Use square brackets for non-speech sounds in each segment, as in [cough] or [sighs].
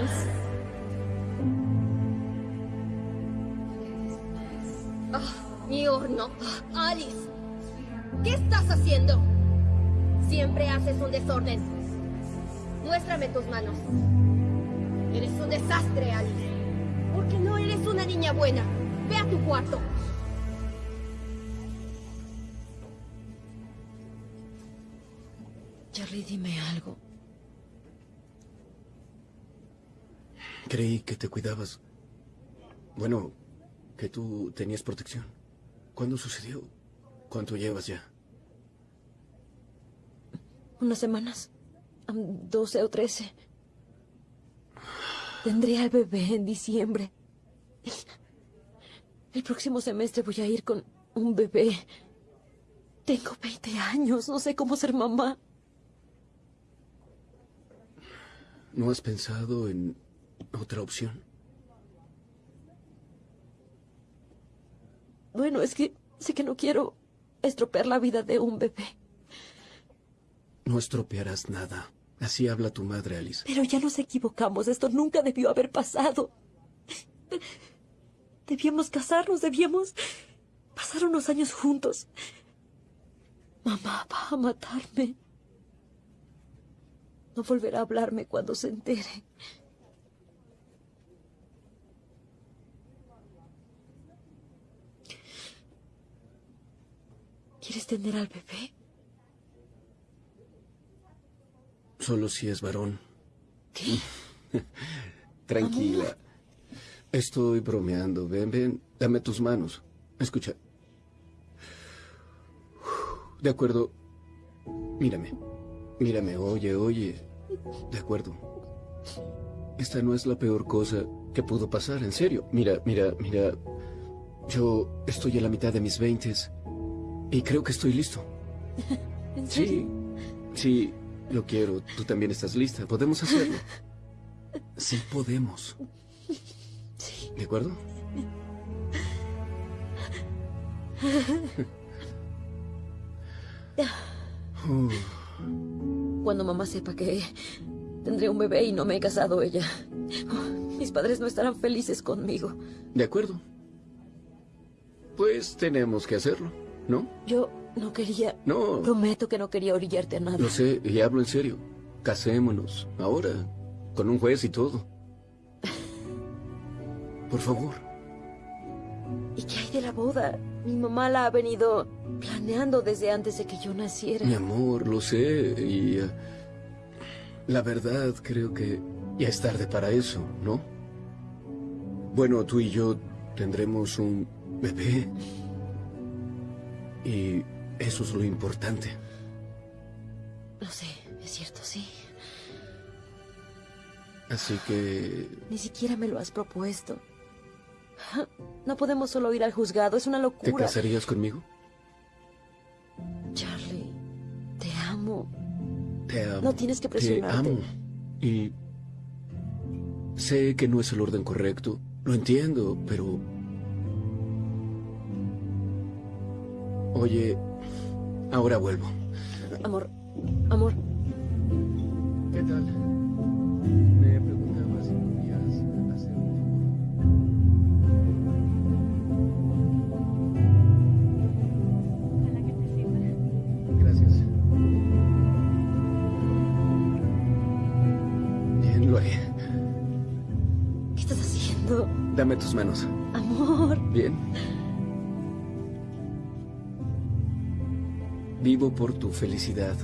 Alice. Ah, mi horno. Alice, ¿qué estás haciendo? Siempre haces un desorden. Muéstrame tus manos. Eres un desastre, Alice. Porque no eres una niña buena. Ve a tu cuarto. Charlie, dime algo. Creí que te cuidabas. Bueno, que tú tenías protección. ¿Cuándo sucedió? ¿Cuánto llevas ya? Unas semanas. 12 o 13. Tendré al bebé en diciembre. El próximo semestre voy a ir con un bebé. Tengo 20 años. No sé cómo ser mamá. ¿No has pensado en otra opción? Bueno, es que sé que no quiero estropear la vida de un bebé. No estropearás nada. Así habla tu madre, Alice. Pero ya nos equivocamos. Esto nunca debió haber pasado. Debíamos casarnos, debíamos pasar unos años juntos. Mamá va a matarme. No volverá a hablarme cuando se entere. ¿Quieres tener al bebé? Solo si es varón. ¿Qué? [laughs] Tranquila. Estoy bromeando. Ven, ven. Dame tus manos. Escucha. De acuerdo. Mírame. Mírame. Oye, oye. De acuerdo. Esta no es la peor cosa que pudo pasar, en serio. Mira, mira, mira. Yo estoy a la mitad de mis veintes y creo que estoy listo. [laughs] ¿En Sí, serio? sí, lo quiero. Tú también estás lista. Podemos hacerlo. Sí, podemos. Sí. ¿De acuerdo? [laughs] Cuando mamá sepa que tendré un bebé y no me he casado ella. Mis padres no estarán felices conmigo. de acuerdo. Pues tenemos que hacerlo, ¿no? Yo no quería... No, Prometo que no quería orillarte a nada. lo sé, y hablo en serio. Casémonos, ahora, con un juez y todo. Por favor. ¿Y qué hay de la boda? Mi mamá la ha venido planeando desde antes de que yo naciera. Mi amor, lo sé, y... eh, la verdad, creo que ya es tarde para eso, ¿no? Bueno, tú y yo tendremos un bebé. Y eso es lo importante. Lo sé, es cierto, sí. Así que... Ni siquiera me lo has propuesto. [laughs] No podemos solo ir al juzgado, es una ¿Te locura. casarías conmigo? Charlie, te amo. Te amo. No tienes que Te presionarte. amo. Y... Sé que no es el orden correcto. Lo entiendo, pero... Oye, ahora vuelvo. Amor, amor, ¿Qué tal? Me preguntaba si podías hacer un favor. Gracias. Bien, lo haré. ¿qué estás haciendo? Dame tus manos. Amor, Bien. Vivo por tu felicidad.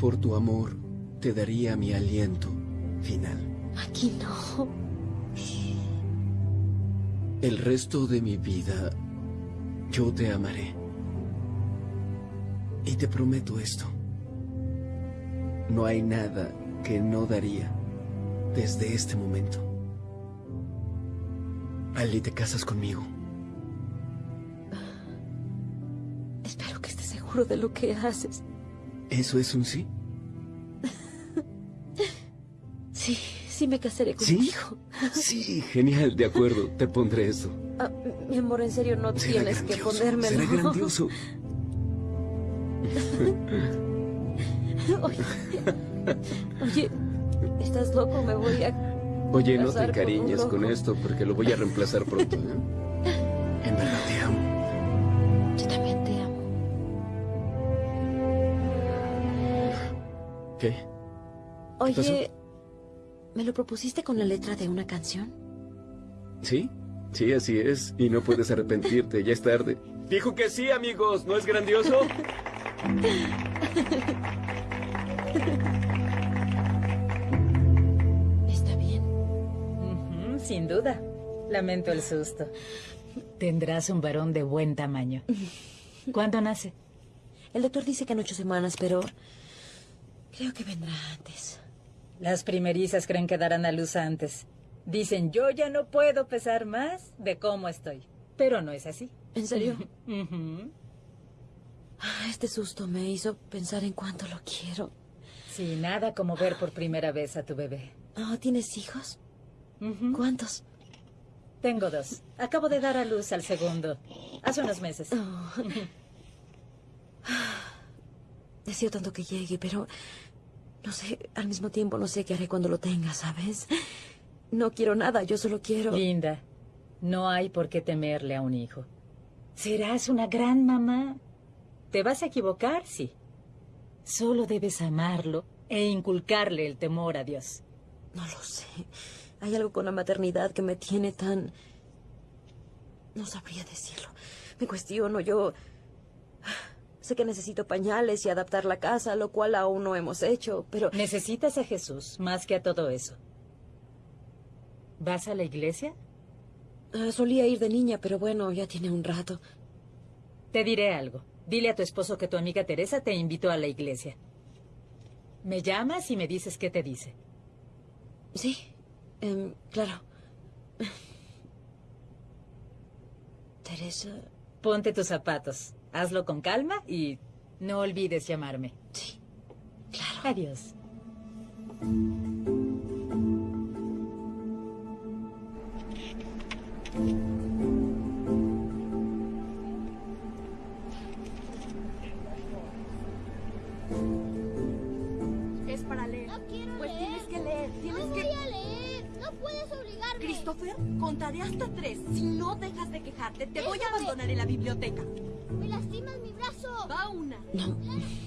Por tu amor te daría mi aliento final. aquí no. El resto de mi vida yo te amaré. Y te prometo esto. No hay nada que no daría desde este momento. Ali, ¿te casas conmigo? Seguro de lo que haces. ¿Eso es un sí? [laughs] Sí, sí me casaré ¿Sí? contigo. [laughs] Sí, genial, de acuerdo. Te pondré esto. Ah, mi amor, en serio, no Será tienes que ponérmelo. Será grandioso. [laughs] Oye, oye, ¿Estás loco? Me voy a... Oye, no te con encariñes con esto porque lo voy a reemplazar pronto, ¿eh? En verdad te amo. ¿Qué? Oye? ¿me lo propusiste con la letra de una canción? ¿Sí? Sí, así es. Y no puedes arrepentirte, ya es tarde. Dijo que sí, amigos. ¿No es grandioso? Está bien. Sin duda. Lamento el susto. Tendrás un varón de buen tamaño. ¿Cuándo nace? El doctor dice que en ocho semanas, pero creo que vendrá antes. Las primerizas creen que darán a luz antes. Dicen, yo ya no puedo pesar más de cómo estoy. Pero no es así. ¿En serio? [laughs] Ah, Este susto me hizo pensar en cuánto lo quiero. Sí, nada como ver por primera vez a tu bebé. Oh, ¿Tienes hijos? ¿Cuántos? Tengo dos. Acabo de dar a luz al segundo. Hace unos meses. Oh. [laughs] Deseo tanto que llegue, pero no sé, al mismo tiempo no sé qué haré cuando lo tenga, ¿sabes? No quiero nada, yo solo quiero... Linda, no hay por qué temerle a un hijo. Serás una gran mamá. ¿Te vas a equivocar? Sí. Solo debes amarlo e inculcarle el temor a Dios. No lo sé. Hay algo con la maternidad que me tiene tan... No sabría decirlo. Me cuestiono, yo... Sé que necesito pañales y adaptar la casa, lo cual aún no hemos hecho, pero... Necesitas a Jesús más que a todo eso. ¿Vas a la iglesia? Ah, solía ir de niña, pero bueno, ya tiene un rato. Te diré algo. Dile a tu esposo que tu amiga Teresa te invitó a la iglesia. Me llamas y me dices qué te dice. Sí, em, claro. Teresa... Ponte tus zapatos, hazlo con calma y no olvides llamarme. Sí, claro. Adiós. Es para leer. No quiero Pues leer. tienes que leer, tienes no que... voy a leer. No puedes obligarme. Christopher, contaré hasta tres. Si no dejas de quejarte, te voy a abandonar en la biblioteca. Me lastimas mi brazo. Va una. No,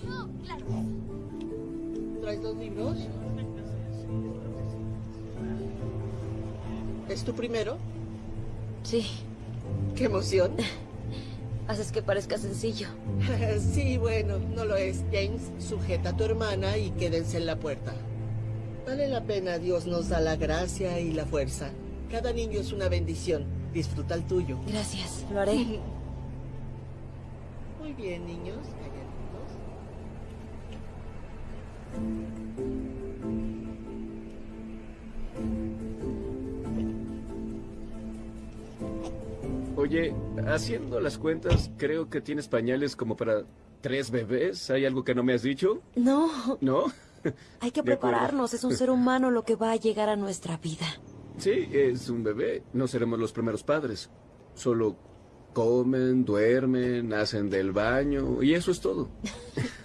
No. Claro. ¿Traes dos libros? ¿Es tu primero? sí. ¡Qué emoción! [laughs] Haces que parezca sencillo. [laughs] sí, bueno, no lo es. James, sujeta a tu hermana y quédense en la puerta. Vale la pena, Dios nos da la gracia y la fuerza. Cada niño es una bendición. Disfruta el tuyo. Gracias, lo haré. [laughs] Bien, niños. Calladitos. Oye, haciendo las cuentas, creo que tienes pañales como para tres bebés. ¿Hay algo que no me has dicho? No, ¿No? [laughs] hay que prepararnos. Es un ser humano lo que va a llegar a nuestra vida. Sí, es un bebé. No seremos los primeros padres. Solo comen, duermen, hacen del baño y eso es todo.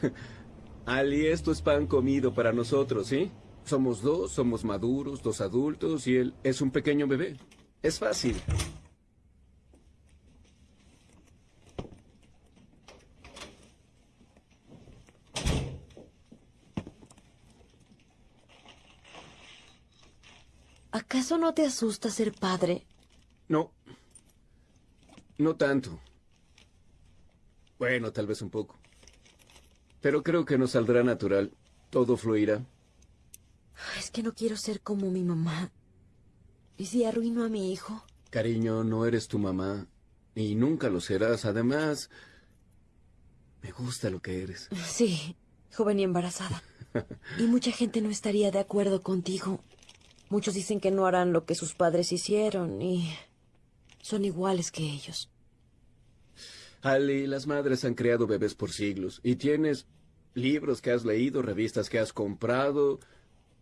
[laughs] Ali, esto es pan comido para nosotros, ¿sí? Somos dos, somos maduros, dos adultos y él es un pequeño bebé. Es fácil. ¿Acaso no te asusta ser padre? No. No tanto. Bueno, tal vez un poco. Pero creo que nos saldrá natural. Todo fluirá. Es que no quiero ser como mi mamá. ¿Y si arruino a mi hijo? Cariño, no eres tu mamá. Y nunca lo serás. Además, me gusta lo que eres. Sí, joven y embarazada. Y mucha gente no estaría de acuerdo contigo. Muchos dicen que no harán lo que sus padres hicieron y son iguales que ellos. Ali, las madres han creado bebés por siglos. Y tienes libros que has leído, revistas que has comprado,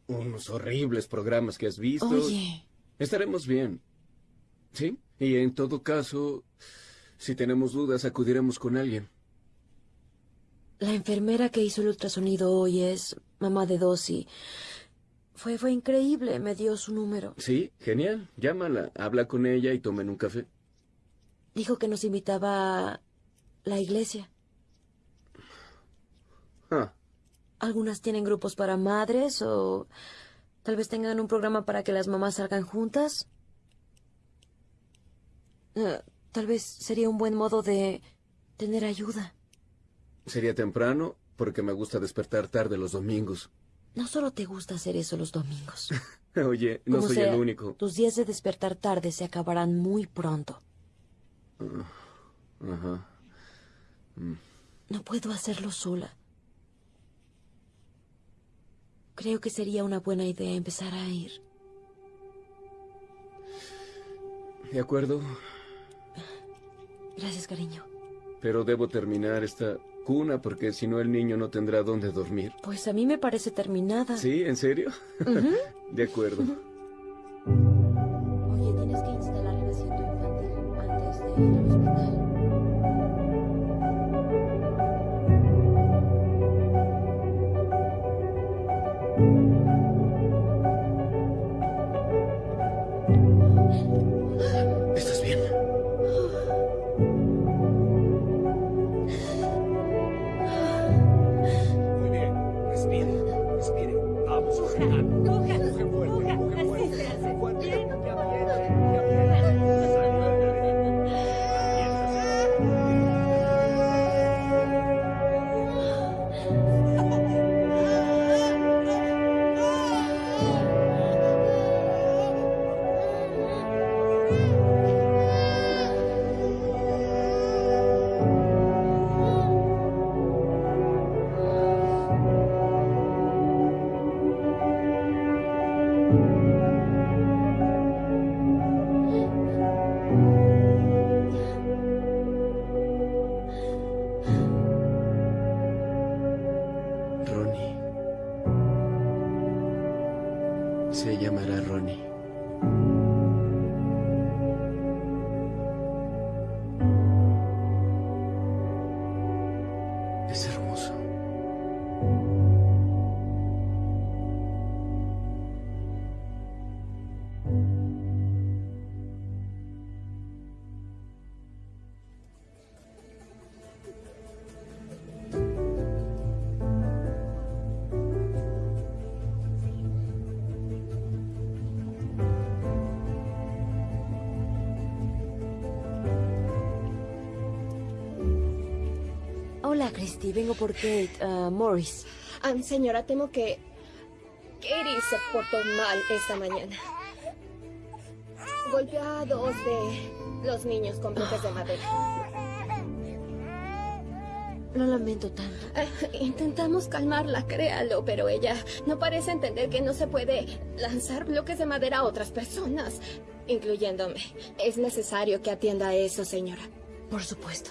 unos horribles programas que has visto. Oye, Estaremos bien. ¿Sí? Y en todo caso, si tenemos dudas, acudiremos con alguien. la enfermera que hizo el ultrasonido hoy es mamá de dos y Fue, fue increíble, me dio su número. Sí, genial. Llámala, habla con ella y tomen un café. Dijo que nos invitaba a la iglesia. Ah, Algunas tienen grupos para madres o tal vez tengan un programa para que las mamás salgan juntas. Eh, tal vez sería un buen modo de tener ayuda. sería temprano porque me gusta despertar tarde los domingos. No solo te gusta hacer eso los domingos. [laughs] Oye, no Como soy sea, el único. Tus días de despertar tarde se acabarán muy pronto. Ajá. No puedo hacerlo sola. Creo que sería una buena idea empezar a ir. De acuerdo, Gracias, cariño. pero debo terminar esta cuna porque si no el niño no tendrá dónde dormir. Pues a mí me parece terminada. ¿Sí? ¿En serio? [laughs] De acuerdo. Vengo por Kate. ah, Morris. Ah, señora, temo que Katie se portó mal esta mañana. Golpeó a dos de los niños con bloques de madera. Lo lamento tanto. Eh, intentamos calmarla, créalo, pero ella no parece entender que no se puede lanzar bloques de madera a otras personas, incluyéndome. Es necesario que atienda a eso, señora. Por supuesto.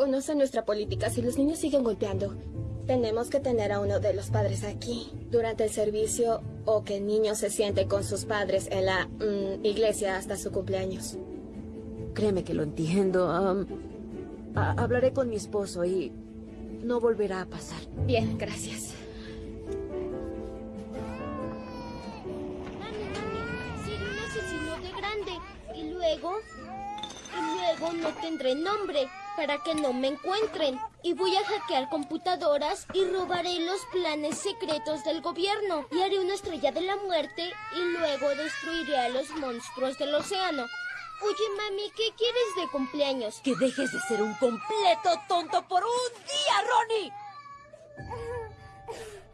Conoce nuestra política. Si los niños siguen golpeando, tenemos que tener a uno de los padres aquí durante el servicio o que el niño se siente con sus padres en la mm, iglesia hasta su cumpleaños. Créeme que lo entiendo. hablaré con mi esposo y no volverá a pasar. Bien, gracias. Seré un asesino de grande. Y luego, y luego no tendré nombre para que no me encuentren. Y voy a hackear computadoras y robaré los planes secretos del gobierno. Y haré una estrella de la muerte y luego destruiré a los monstruos del océano. Oye, mami, ¿qué quieres de cumpleaños? Que dejes de ser un completo tonto por un día, Ronnie. [laughs]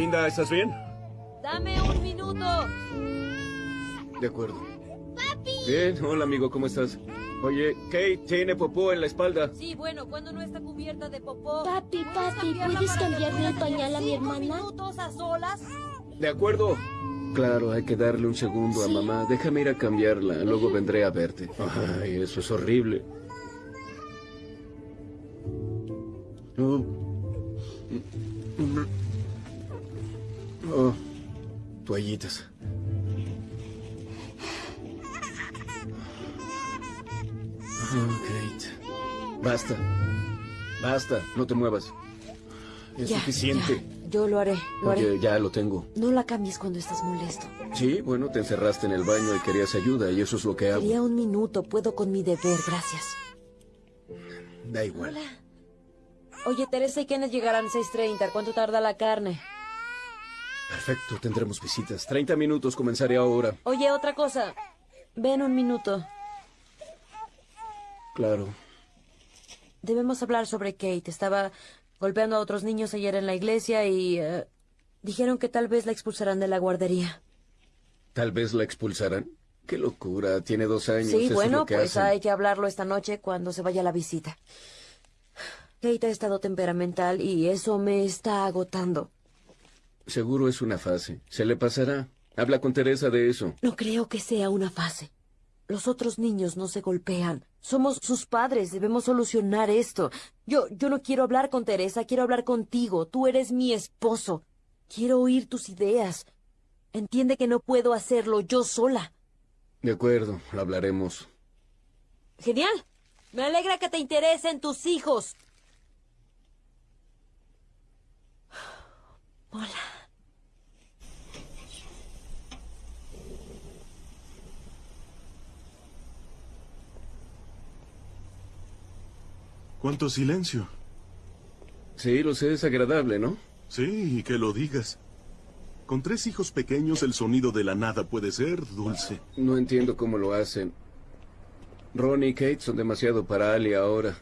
Linda, ¿estás bien? Dame un minuto. De acuerdo. Bien, hola amigo, ¿cómo estás? Oye, Kate tiene popó en la espalda. Sí, bueno, cuando no está cubierta de popó. Papi, ¿Puedes papi, ¿puedes cambiarle el pañal a mi hermana? minutos a solas? De acuerdo. Claro, hay que darle un segundo a Sí. mamá. Déjame ir a cambiarla, luego vendré a verte. Ay, eso es horrible. Oh. Oh, toallitas. Oh, Kate. Basta. Basta. No te muevas. Es suficiente. Ya. Yo lo haré, lo Oye, ya lo tengo. No la cambies cuando estás molesto. Sí, bueno, te encerraste en el baño y querías ayuda y eso es lo que hago. Quería un minuto. Puedo con mi deber, gracias. Da igual. Hola. Oye, Teresa y Kenneth llegarán 6.30. ¿Cuánto tarda la carne? Perfecto, tendremos visitas. 30 minutos, comenzaré ahora. Oye, otra cosa. Ven un minuto. Claro. Debemos hablar sobre Kate. Estaba golpeando a otros niños ayer en la iglesia y... eh, dijeron que tal vez la expulsarán de la guardería. Tal vez la expulsarán. Qué locura, tiene dos años. Sí, eso es bueno, lo que pues hacen. hay que hablarlo esta noche cuando se vaya la visita. Kate ha estado temperamental y eso me está agotando. Seguro es una fase. Se le pasará. Habla con Teresa de eso. No creo que sea una fase. Los otros niños no se golpean. Somos sus padres, debemos solucionar esto. Yo, yo no quiero hablar con Teresa, quiero hablar contigo. Tú eres mi esposo. Quiero oír tus ideas. Entiende que no puedo hacerlo yo sola. De acuerdo, lo hablaremos. Genial. Me alegra que te interesen tus hijos. Hola. ¿Cuánto silencio? Sí, lo sé, es agradable, ¿no? Sí, y que lo digas. Con tres hijos pequeños el sonido de la nada puede ser dulce. No entiendo cómo lo hacen. Ron y Kate son demasiado para Ali ahora.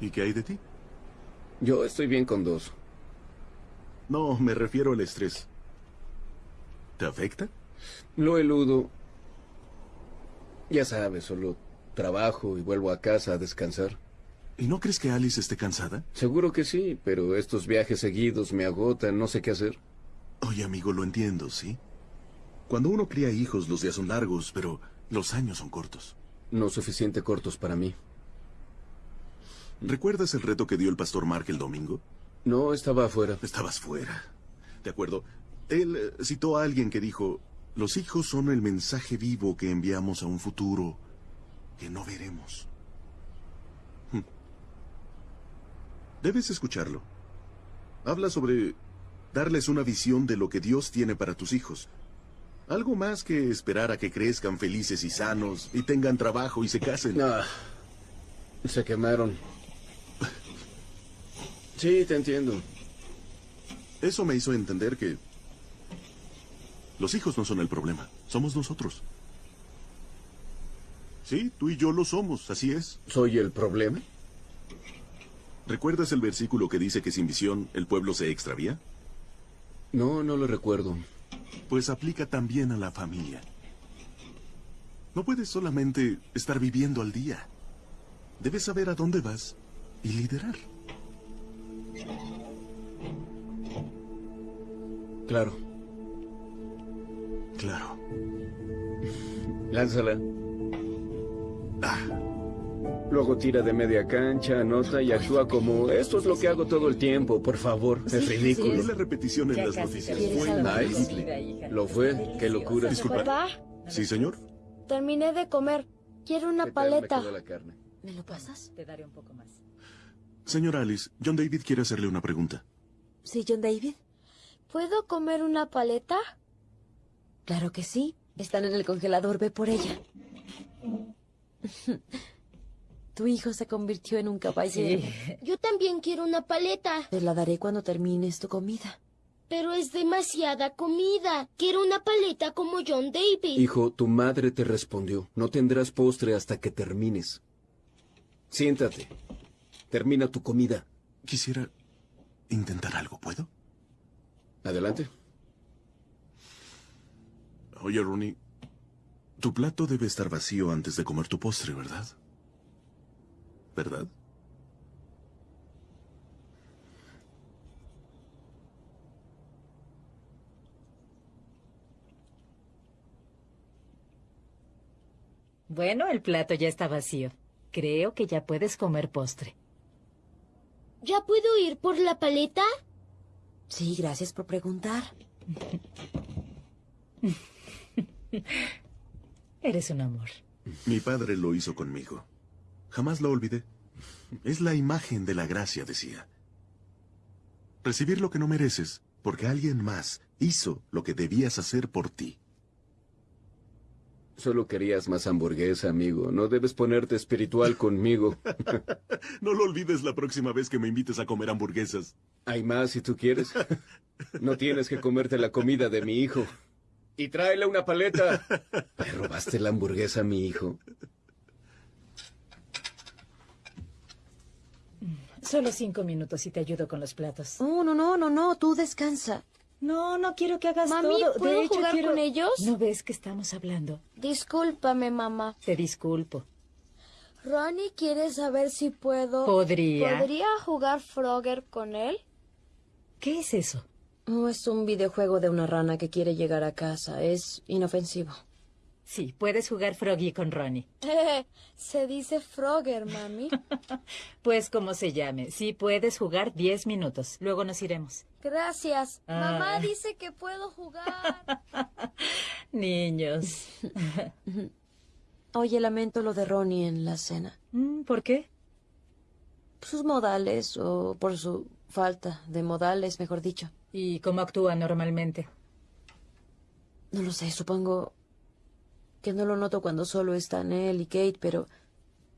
¿Y qué hay de ti? Yo estoy bien con dos. No, me refiero al estrés. ¿Te afecta? Lo eludo. Ya sabes, solo trabajo y vuelvo a casa a descansar. ¿Y no crees que Alice esté cansada? Seguro que sí, pero estos viajes seguidos me agotan, no sé qué hacer. Oye, amigo, lo entiendo, ¿sí? Cuando uno cría hijos, los días son largos, pero los años son cortos. No suficiente cortos para mí. ¿Recuerdas el reto que dio el pastor Mark el domingo? No, estaba afuera. Estabas fuera. De acuerdo. Él eh, citó a alguien que dijo, los hijos son el mensaje vivo que enviamos a un futuro que no veremos. Hmm. Debes escucharlo. Habla sobre darles una visión de lo que Dios tiene para tus hijos. Algo más que esperar a que crezcan felices y sanos y tengan trabajo y se casen. Ah, se quemaron. Sí, te entiendo. Eso me hizo entender que los hijos no son el problema, somos nosotros. Sí, tú y yo lo somos, así es. ¿Soy el problema? ¿Recuerdas el versículo que dice que sin visión el pueblo se extravía? No, no lo recuerdo. Pues aplica también a la familia. No puedes solamente estar viviendo al día. Debes saber a dónde vas y liderar. Claro. Claro. Lánzala. Luego tira de media cancha, anota y actúa como... Esto es lo que hago todo el tiempo, por favor. Es ridículo. vi la repetición en Ya las noticias. Fue nice. Lo fue, qué locura. Disculpa. Papá, Sí, señor. terminé de comer. Quiero una ¿Qué tal me paleta. quedó la carne? ¿Me lo pasas? Te daré un poco más. Señora Alice, John David quiere hacerle una pregunta. Sí, John David. ¿Puedo comer una paleta? Claro que sí. Están en el congelador, ve por ella. [laughs] Tu hijo se convirtió en un caballero. Sí. Yo también quiero una paleta. Te la daré cuando termines tu comida. Pero es demasiada comida. Quiero una paleta como John David. Hijo, tu madre te respondió. No tendrás postre hasta que termines. Siéntate. Termina tu comida. Quisiera intentar algo, ¿puedo? Adelante. Oye, Rooney, tu plato debe estar vacío antes de comer tu postre, ¿verdad? ¿Verdad? Bueno, el plato ya está vacío. Creo que ya puedes comer postre. ¿Ya puedo ir por la paleta? Sí, gracias por preguntar. [laughs] Eres un amor. Mi padre lo hizo conmigo. Jamás lo olvidé. Es la imagen de la gracia, decía. Recibir lo que no mereces, porque alguien más hizo lo que debías hacer por ti. Solo querías más hamburguesa, amigo. No debes ponerte espiritual conmigo. [laughs] No lo olvides la próxima vez que me invites a comer hamburguesas. ¿Hay más si tú quieres? No tienes que comerte la comida de mi hijo. Y tráele una paleta. [laughs] ¿Le robaste la hamburguesa a mi hijo? Solo cinco minutos y te ayudo con los platos. Oh, no, no, no, no, tú descansa. No, no quiero que hagas Mami, todo. ¿puedo de hecho, jugar quiero... con ellos? ¿No ves que estamos hablando? Discúlpame, mamá. Te disculpo. Ronnie quiere saber si puedo... Podría. ¿Podría jugar Frogger con él? ¿Qué es eso? Oh, es un videojuego de una rana que quiere llegar a casa. Es inofensivo. Sí, puedes jugar Froggy con Ronnie. [laughs] Se dice Frogger, mami. [laughs] Pues como se llame. Sí, puedes jugar diez minutos. Luego nos iremos. Gracias. Ah. Mamá dice que puedo jugar. [laughs] Niños. Oye, lamento lo de Ronnie en la cena. Mm, ¿Por qué? Sus modales, o por su falta de modales, mejor dicho. ¿Y cómo actúa normalmente? No lo sé, supongo que no lo noto cuando solo están él y Kate, pero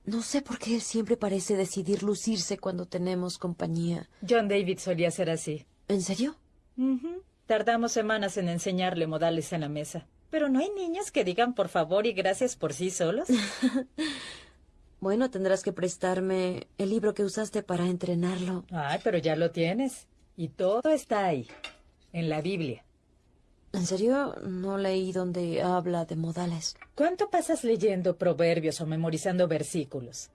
no sé por qué él siempre parece decidir lucirse cuando tenemos compañía. John David solía ser así. ¿En serio? Ujú. Tardamos semanas en enseñarle modales en la mesa. Pero no hay niños que digan por favor y gracias por sí solos. [laughs] Bueno, tendrás que prestarme el libro que usaste para entrenarlo. Ay, pero ya lo tienes. Y todo está ahí, en la Biblia. ¿En serio? No leí donde habla de modales. ¿Cuánto pasas leyendo proverbios o memorizando versículos?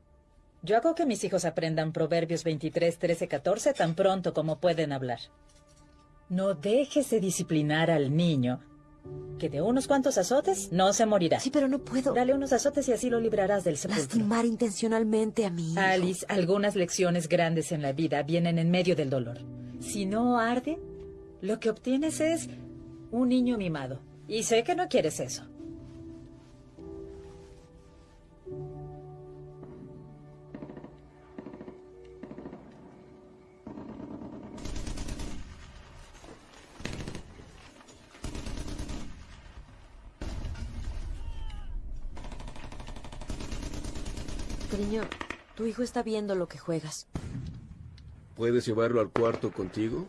Yo hago que mis hijos aprendan proverbios 23, 13, 14 tan pronto como pueden hablar. No dejes de disciplinar al niño, que de unos cuantos azotes no se morirá. Sí, pero no puedo Dale unos azotes y así lo librarás del sepulcro. lastimar intencionalmente a mi hijo. Alice, algunas lecciones grandes en la vida vienen en medio del dolor. Si no arde, lo que obtienes es un niño mimado. Y sé que no quieres eso. Cariño, tu hijo está viendo lo que juegas. ¿Puedes llevarlo al cuarto contigo?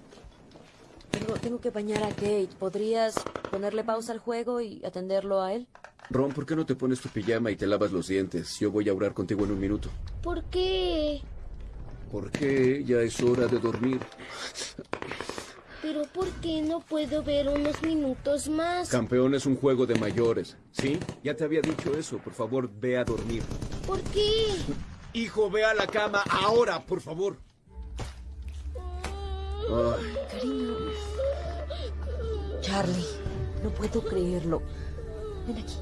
Tengo, tengo que bañar a Kate. ¿Podrías ponerle pausa al juego y atenderlo a él? Ron, ¿por qué no te pones tu pijama y te lavas los dientes? Yo voy a orar contigo en un minuto. ¿Por qué? Porque ya es hora de dormir. Pero ¿por qué no puedo ver unos minutos más? Campeón es un juego de mayores. ¿Sí? Ya te había dicho eso. Por favor, ve a dormir. ¿Por qué? Hijo, ve a la cama ahora, por favor. Cariño. Charlie, no puedo creerlo. Ven aquí.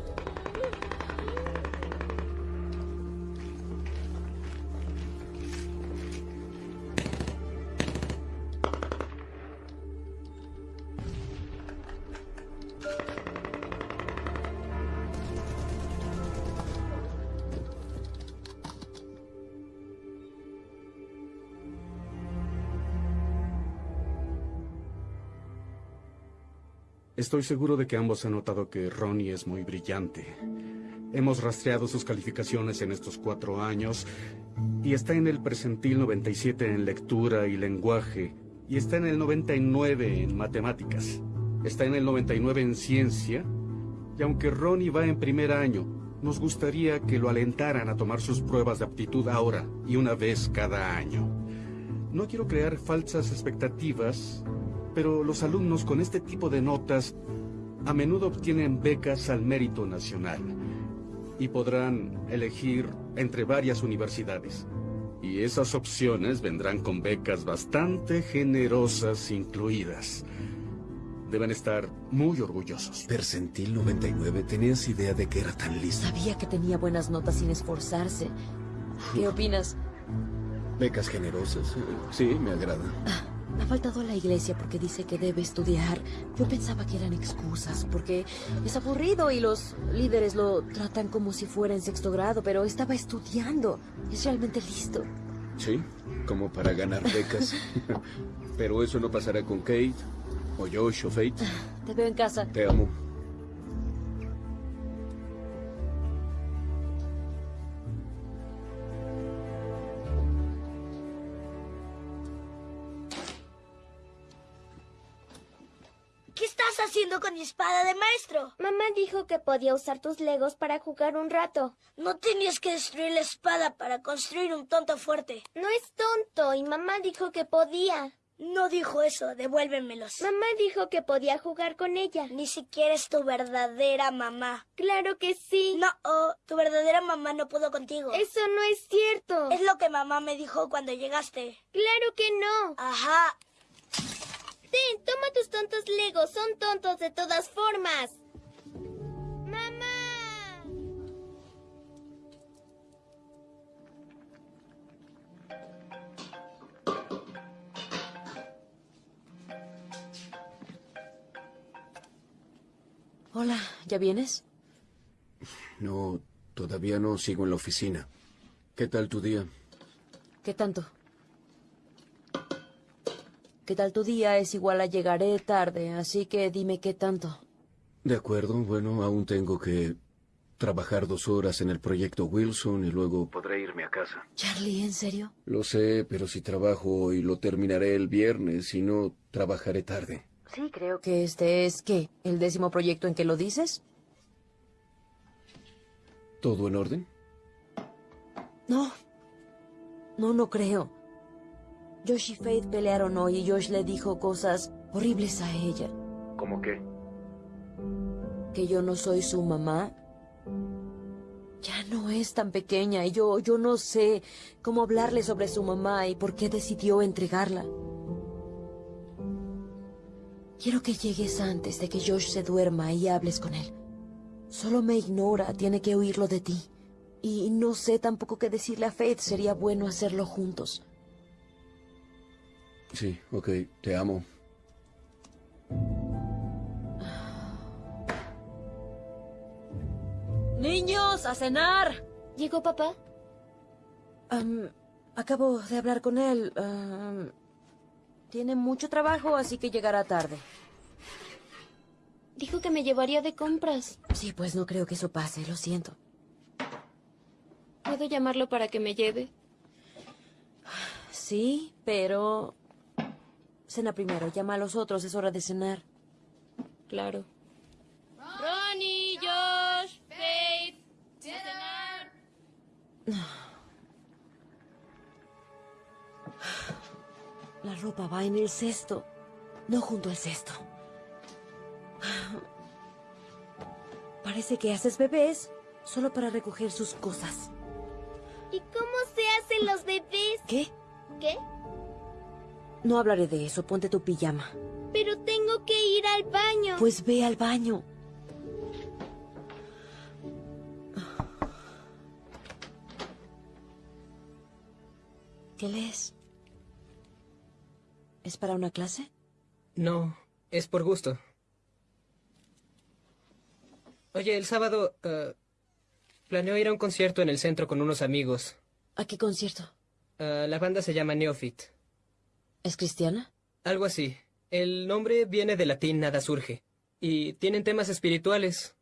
Estoy seguro de que ambos han notado que Ronnie es muy brillante. Hemos rastreado sus calificaciones en estos cuatro años y está en el percentil 97 en lectura y lenguaje y está en el 99 en matemáticas. Está en el 99 en ciencia y aunque Ronnie va en primer año, nos gustaría que lo alentaran a tomar sus pruebas de aptitud ahora y una vez cada año. No quiero crear falsas expectativas, pero los alumnos con este tipo de notas a menudo obtienen becas al mérito nacional y podrán elegir entre varias universidades. Y esas opciones vendrán con becas bastante generosas incluidas. Deben estar muy orgullosos. Percentil 99. ¿Tenías idea de que era tan listo? Sabía que tenía buenas notas sin esforzarse. ¿Qué opinas? Becas generosas. eh, Sí, me agrada. Ha faltado a la iglesia porque dice que debe estudiar. Yo pensaba que eran excusas, porque es aburrido y los líderes lo tratan como si fuera en sexto grado, pero estaba estudiando. Es realmente listo. Sí, como para ganar becas. [laughs] Pero eso no pasará con Kate, o Josh, o Fate. Te veo en casa. Te amo. Maestro? Mamá dijo que podía usar tus legos para jugar un rato. No tenías que destruir la espada para construir un tonto fuerte. No es tonto y mamá dijo que podía. No dijo eso, devuélvemelos. Mamá dijo que podía jugar con ella. Ni siquiera es tu verdadera mamá. Claro que sí. No, oh, tu verdadera mamá no pudo contigo. Eso no es cierto. Es lo que mamá me dijo cuando llegaste. Claro que no. Ajá. Ten, toma tus tontos legos. Son tontos de todas formas. ¡Mamá! Hola, ¿ya vienes? No, todavía no sigo en la oficina. ¿Qué tal tu día? ¿Qué tanto? ¿Qué tal tu día? Es igual a llegaré tarde, así que dime qué tanto. De acuerdo, bueno, aún tengo que trabajar dos horas en el proyecto Wilson y luego podré irme a casa. Charlie, ¿en serio? Lo sé, pero si trabajo hoy lo terminaré el viernes, si no, trabajaré tarde. Sí, creo que este es, ¿qué? ¿El décimo proyecto en que lo dices? ¿Todo en orden? No. No, no creo. Josh y Faith pelearon hoy y Josh le dijo cosas horribles a ella. ¿Cómo qué? Que yo no soy su mamá. Ya no es tan pequeña y yo, yo no sé cómo hablarle sobre su mamá y por qué decidió entregarla. Quiero que llegues antes de que Josh se duerma y hables con él. Solo me ignora, tiene que oírlo de ti. Y no sé tampoco qué decirle a Faith, sería bueno hacerlo juntos. Sí, ok, te amo. Niños, a cenar. ¿Llegó papá? Acabo de hablar con él. Tiene mucho trabajo, así que llegará tarde. Dijo que me llevaría de compras. Sí, pues no creo que eso pase, lo siento. ¿Puedo llamarlo para que me lleve? Sí, pero... Cena primero, llama a los otros, es hora de cenar. Claro. Ronnie, Josh, Faith, cenar. [sighs] La ropa va en el cesto, no junto al cesto. [sighs] Parece que haces bebés solo para recoger sus cosas. ¿Y cómo se hacen los bebés? ¿Qué? ¿Qué? No hablaré de eso, ponte tu pijama. Pero tengo que ir al baño. Pues ve al baño. ¿Qué lees? ¿Es para una clase? No, es por gusto. Oye, el sábado eh, planeo ir a un concierto en el centro con unos amigos. ¿A qué concierto? Eh, la banda se llama Neophyte. ¿Es cristiana? Algo así. El nombre viene del latín nada surge. Y tienen temas espirituales.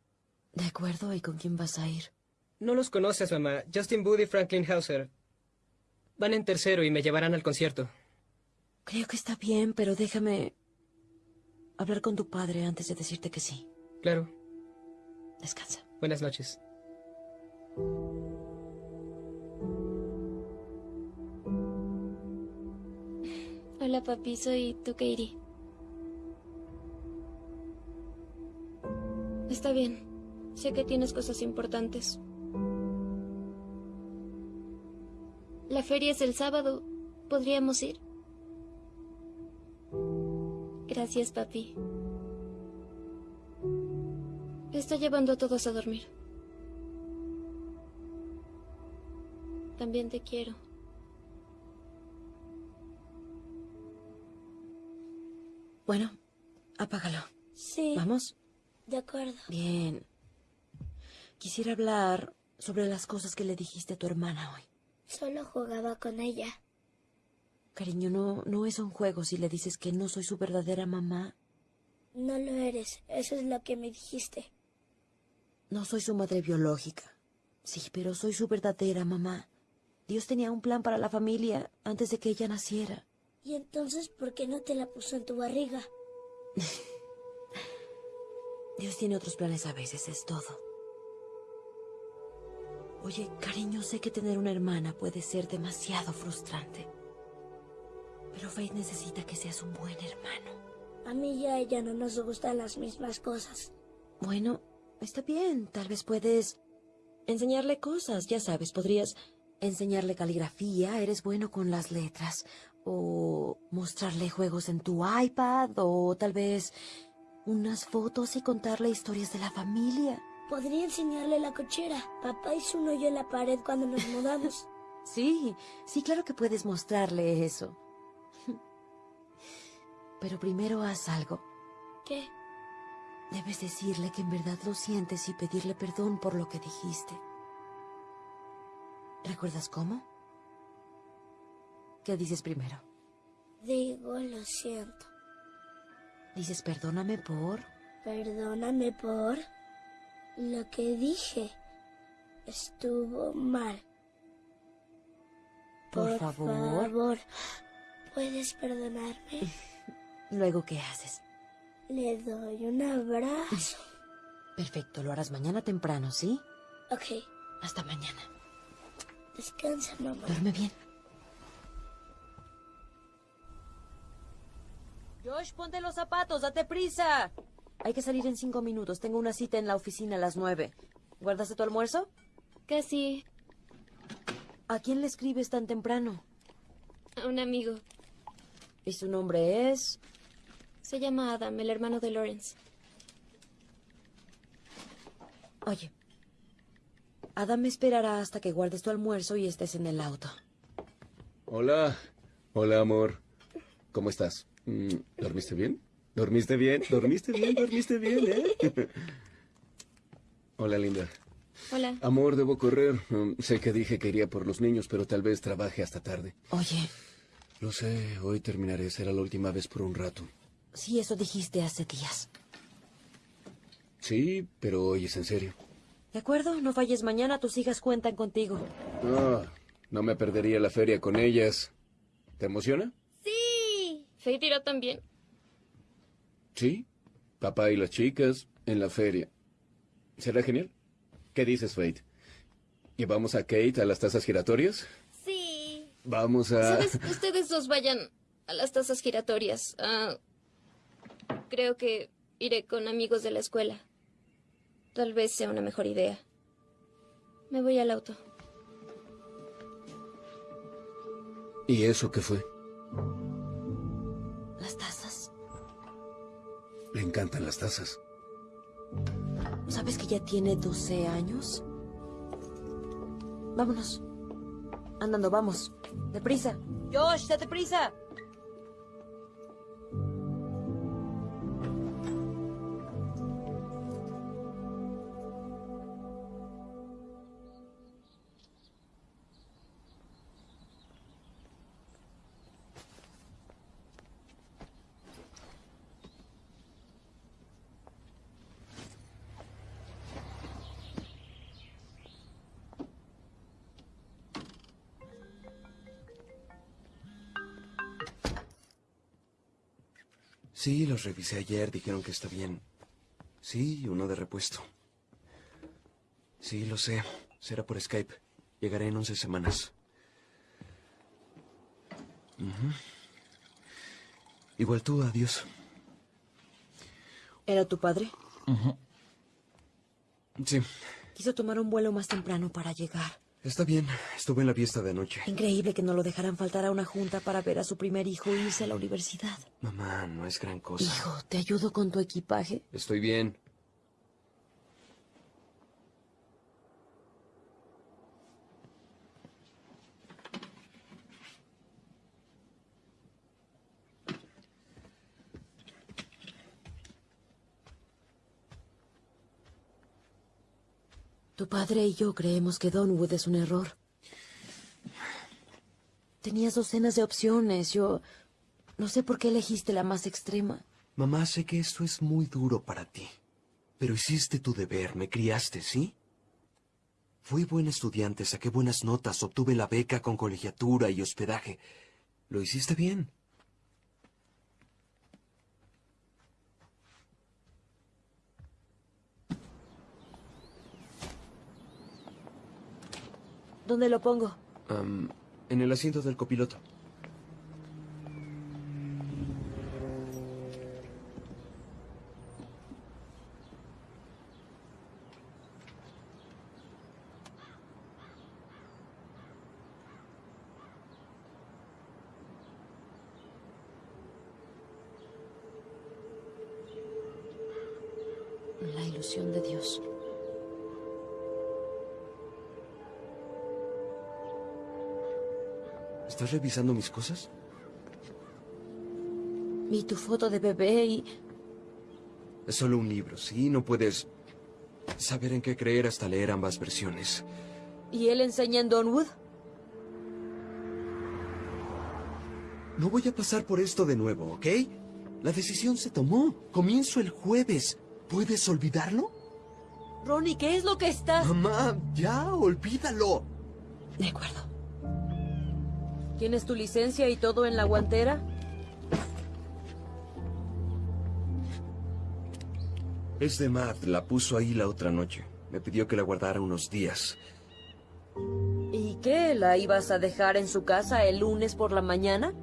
De acuerdo, ¿y con quién vas a ir? No los conoces, mamá. Justin Booth y Franklin Hauser. Van en tercero y me llevarán al concierto. Creo que está bien, pero déjame hablar con tu padre antes de decirte que sí. Claro. Descansa. Buenas noches. Hola, papi, soy Katie. Está bien. Sé que tienes cosas importantes. La feria es el sábado. ¿Podríamos ir? Gracias, papi. Está llevando a todos a dormir. También te quiero. Bueno, apágalo. Sí. ¿Vamos? De acuerdo. Bien. Quisiera hablar sobre las cosas que le dijiste a tu hermana hoy. Solo jugaba con ella. Cariño, no, no es un juego si le dices que no soy su verdadera mamá. No lo eres. Eso es lo que me dijiste. No soy su madre biológica. Sí, pero soy su verdadera mamá. Dios tenía un plan para la familia antes de que ella naciera. ¿Y entonces por qué no te la puso en tu barriga? [laughs] Dios tiene otros planes a veces, es todo. Oye, cariño, sé que tener una hermana puede ser demasiado frustrante. Pero Faith necesita que seas un buen hermano. A mí y a ella no nos gustan las mismas cosas. Bueno, está bien. Tal vez puedes enseñarle cosas. Ya sabes, podrías enseñarle caligrafía. Eres bueno con las letras. O mostrarle juegos en tu iPad. O tal vez unas fotos y contarle historias de la familia. Podría enseñarle la cochera. Papá hizo un hoyo en la pared cuando nos mudamos. [laughs] Sí, sí, claro que puedes mostrarle eso. [laughs] Pero primero haz algo. ¿Qué? Debes decirle que en verdad lo sientes y pedirle perdón por lo que dijiste. ¿Recuerdas cómo? ¿Qué dices primero? Digo, lo siento. Dices perdóname por... Perdóname por lo que dije. Estuvo mal. Por, favor. favor, ¿puedes perdonarme? [laughs] Luego, ¿qué haces? Le doy un abrazo. [laughs] Perfecto, lo harás mañana temprano, ¿sí? Ok, Hasta mañana. descansa, mamá. Duerme bien. Josh, ponte los zapatos, date prisa. Hay que salir en cinco minutos. Tengo una cita en la oficina a las nueve. ¿Guardaste tu almuerzo? Casi ¿A quién le escribes tan temprano? a un amigo. ¿Y su nombre es? Se llama Adam, el hermano de Lawrence. Oye, Adam me esperará hasta que guardes tu almuerzo y estés en el auto. Hola. Hola, amor. ¿Cómo estás? Mm, ¿Dormiste bien? ¿Dormiste bien? ¿Dormiste bien? ¿Dormiste bien, eh? [laughs] Hola, linda. Hola. Amor, debo correr. Mm, sé que dije que iría por los niños, pero tal vez trabaje hasta tarde. Oye, Lo sé, hoy terminaré. Será la última vez por un rato. sí, eso dijiste hace días. Sí, pero hoy es en serio. ¿De acuerdo? No falles mañana, tus hijas cuentan contigo. Ah, no me perdería la feria con ellas. ¿Te emociona? Faith irá también. Sí. Papá y las chicas en la feria. ¿Será genial? ¿Qué dices, Fate? ¿Llevamos a Kate a las tazas giratorias? Sí. Vamos a... ¿Sabes? Ustedes dos vayan a las tazas giratorias. Ah, creo que iré con amigos de la escuela. Tal vez sea una mejor idea. Me voy al auto. ¿Y eso qué fue? Las tazas. Le encantan las tazas. ¿Sabes que ya tiene 12 años? Vámonos. Andando, vamos. Deprisa. Josh, date prisa. Sí, los revisé ayer, dijeron que está bien. Sí, uno de repuesto. Sí, lo sé. Será por Skype. Llegaré en once semanas. Ujú. Igual tú, adiós. ¿Era tu padre? Sí, Quiso tomar un vuelo más temprano para llegar. Está bien. Estuve en la fiesta de anoche. Increíble que no lo dejaran faltar a una junta para ver a su primer hijo irse a la universidad. Mamá, no es gran cosa. Hijo, ¿te ayudo con tu equipaje? Estoy bien. Tu padre y yo creemos que Donwood es un error. Tenías docenas de opciones. Yo no sé por qué elegiste la más extrema. Mamá, sé que esto es muy duro para ti. Pero hiciste tu deber, me criaste, ¿sí? Fui buen estudiante, saqué buenas notas, obtuve la beca con colegiatura y hospedaje. Lo hiciste bien. ¿Dónde lo pongo? En el asiento del copiloto. Revisando mis cosas? Vi tu foto de bebé y... Es solo un libro, ¿sí? No puedes saber en qué creer hasta leer ambas versiones. ¿Y él enseña en Donwood? No voy a pasar por esto de nuevo, ¿ok? La decisión se tomó. Comienzo el jueves. ¿Puedes olvidarlo? Ronnie, ¿qué es lo que está...? Mamá, ya, olvídalo. De acuerdo. ¿Tienes tu licencia y todo en la guantera? Es de Matt, la puso ahí la otra noche. Me pidió que la guardara unos días. ¿Y qué? ¿La ibas a dejar en su casa el lunes por la mañana?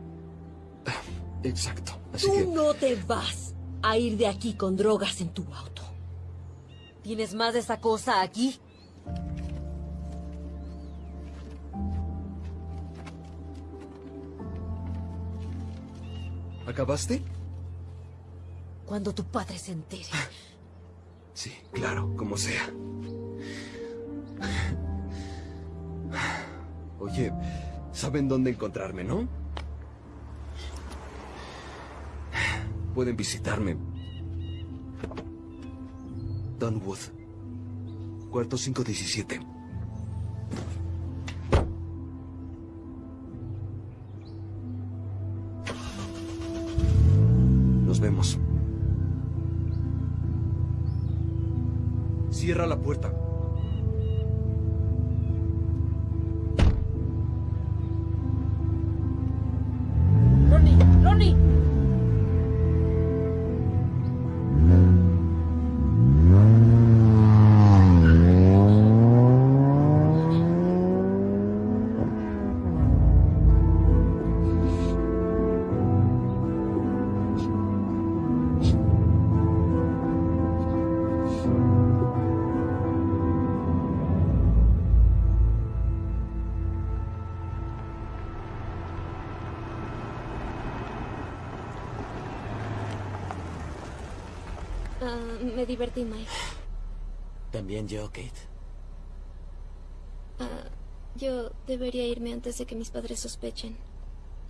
Exacto. Así Tú que... no te vas a ir de aquí con drogas en tu auto. ¿Tienes más de esa cosa aquí? ¿Acabaste? Cuando tu padre se entere. [laughs] Sí, claro, como sea. Oye, saben dónde encontrarme, ¿no? Pueden visitarme. Dunwood. Cuarto 517. Nos vemos. Cierra la puerta. Me divertí, Mike. También yo, Kate. Ah, yo debería irme antes de que mis padres sospechen.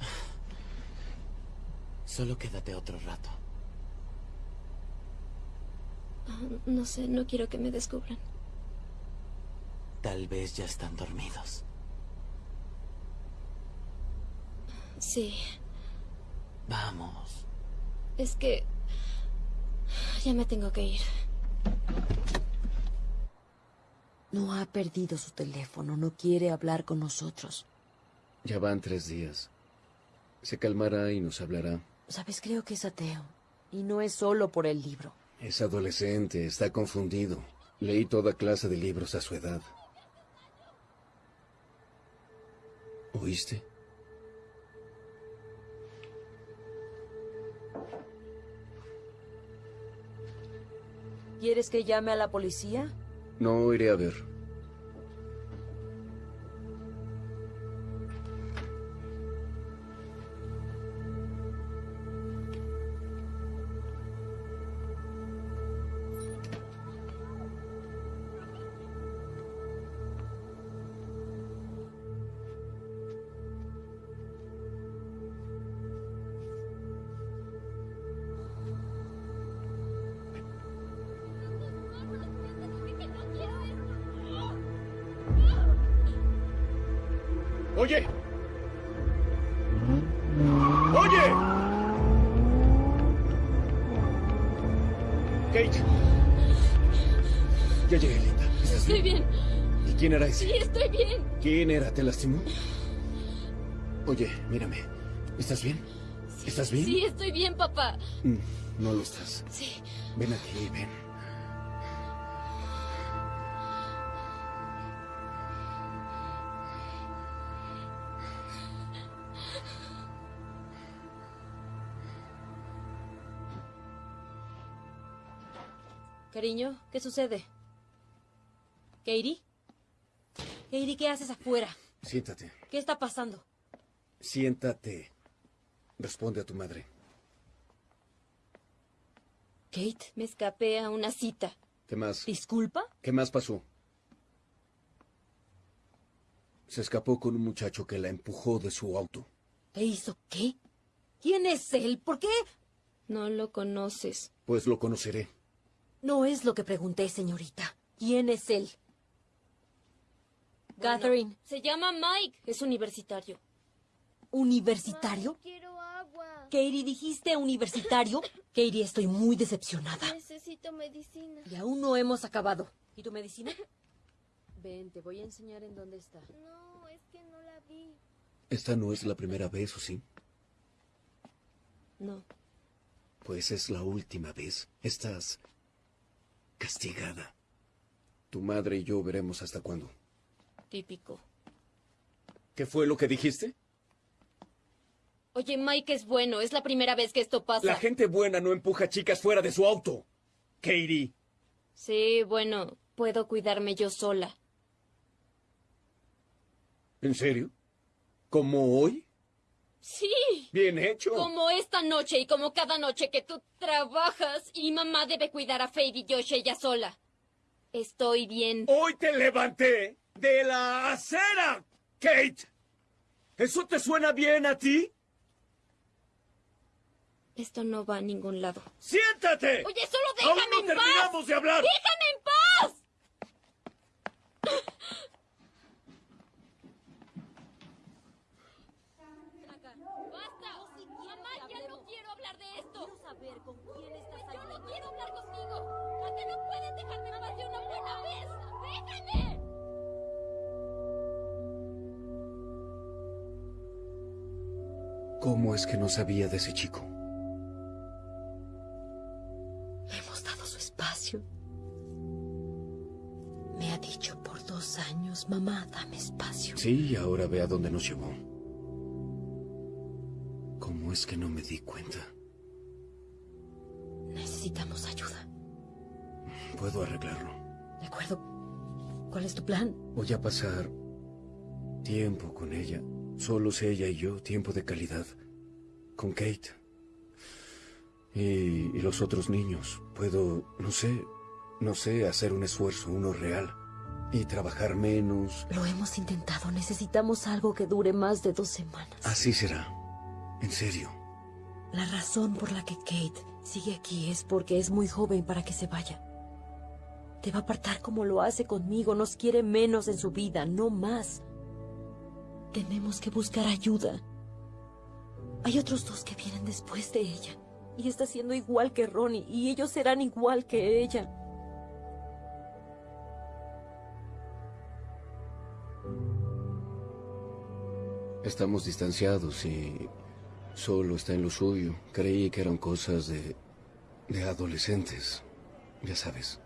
[laughs] Solo quédate otro rato. Ah, no sé, no quiero que me descubran. Tal vez ya están dormidos. Sí, Vamos. es que... Ya me tengo que ir. No ha perdido su teléfono, no quiere hablar con nosotros. Ya van tres días. Se calmará y nos hablará. Sabes, creo que es ateo. Y no es solo por el libro. Es adolescente, está confundido. Leí toda clase de libros a su edad. ¿Oíste? ¿Quieres que llame a la policía? No iré a ver. Oye. Oye. Kate. Ya llegué, linda. ¿Estás Estoy bien. ¿Y quién era ese? Sí, estoy bien. ¿Quién era? ¿Te lastimó? Oye, mírame. ¿Estás bien? ¿Estás bien? Sí, estoy bien, papá. Mm, No lo estás. Sí. Ven aquí, ven. Cariño, ¿qué sucede? ¿Katie? Katie, ¿qué haces afuera? Siéntate. ¿Qué está pasando? Siéntate. Responde a tu madre. Kate, me escapé a una cita. ¿Qué más? ¿Disculpa? ¿Qué más pasó? Se escapó con un muchacho que la empujó de su auto. ¿E hizo qué? ¿Quién es él? ¿Por qué? No lo conoces. Pues lo conoceré. No es lo que pregunté, señorita. ¿Quién es él? Catherine. Se llama Mike. Es universitario. ¿Universitario? Quiero agua. Katie, dijiste universitario. Katie, estoy muy decepcionada. Necesito medicina. Y aún no hemos acabado. ¿Y tu medicina? Ven, te voy a enseñar en dónde está. No, es que no la vi. Esta no es la primera vez, ¿o sí? No. Pues es la última vez. Estás castigada. Tu madre y yo veremos hasta cuándo. Típico. ¿Qué fue lo que dijiste? Oye, Mike es bueno. Es la primera vez que esto pasa. La gente buena no empuja chicas fuera de su auto. Katie. Sí, bueno, puedo cuidarme yo sola. ¿En serio? ¿Como hoy? Sí. Bien hecho. Como esta noche y como cada noche que tú trabajas y mamá debe cuidar a Faye y Josh ella sola. Estoy bien. Hoy te levanté de la acera, Kate. ¿Eso te suena bien a ti? Esto no va a ningún lado. ¡Siéntate! Oye, solo ¡Aún déjame no en terminamos paz. de hablar! ¡Déjame en paz! ¿Cómo es que no sabía de ese chico? Le hemos dado su espacio. Me ha dicho por dos años, mamá, dame espacio. Sí, ahora ve a dónde nos llevó. ¿Cómo es que no me di cuenta? Necesitamos ayuda. Puedo arreglarlo. ¿De acuerdo? ¿Cuál es tu plan? Voy a pasar tiempo con ella. Solos ella y yo, tiempo de calidad. Con Kate. Y, y los otros niños. Puedo, no sé, no sé, hacer un esfuerzo, uno real. Y trabajar menos. Lo hemos intentado. Necesitamos algo que dure más de dos semanas. Así será. En serio. La razón por la que Kate sigue aquí es porque es muy joven para que se vaya. Te va a apartar como lo hace conmigo. Nos quiere menos en su vida, no más. Tenemos que buscar ayuda. Hay otros dos que vienen después de ella. Y está siendo igual que Ronnie. Y ellos serán igual que ella. Estamos distanciados y solo está en lo suyo. Creí que eran cosas de, de adolescentes. Ya sabes.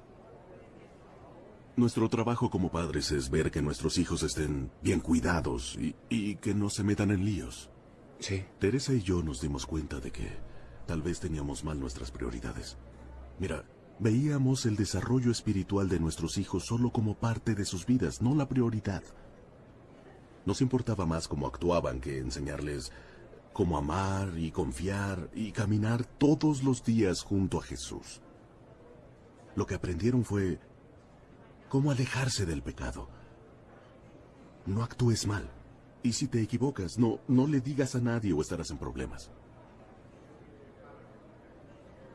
Nuestro trabajo como padres es ver que nuestros hijos estén bien cuidados y, y que no se metan en líos. Sí. Teresa y yo nos dimos cuenta de que tal vez teníamos mal nuestras prioridades. Mira, veíamos el desarrollo espiritual de nuestros hijos solo como parte de sus vidas, no la prioridad. Nos importaba más cómo actuaban que enseñarles cómo amar y confiar y caminar todos los días junto a Jesús. Lo que aprendieron fue cómo alejarse del pecado. No actúes mal. Y si te equivocas, no, no le digas a nadie o estarás en problemas.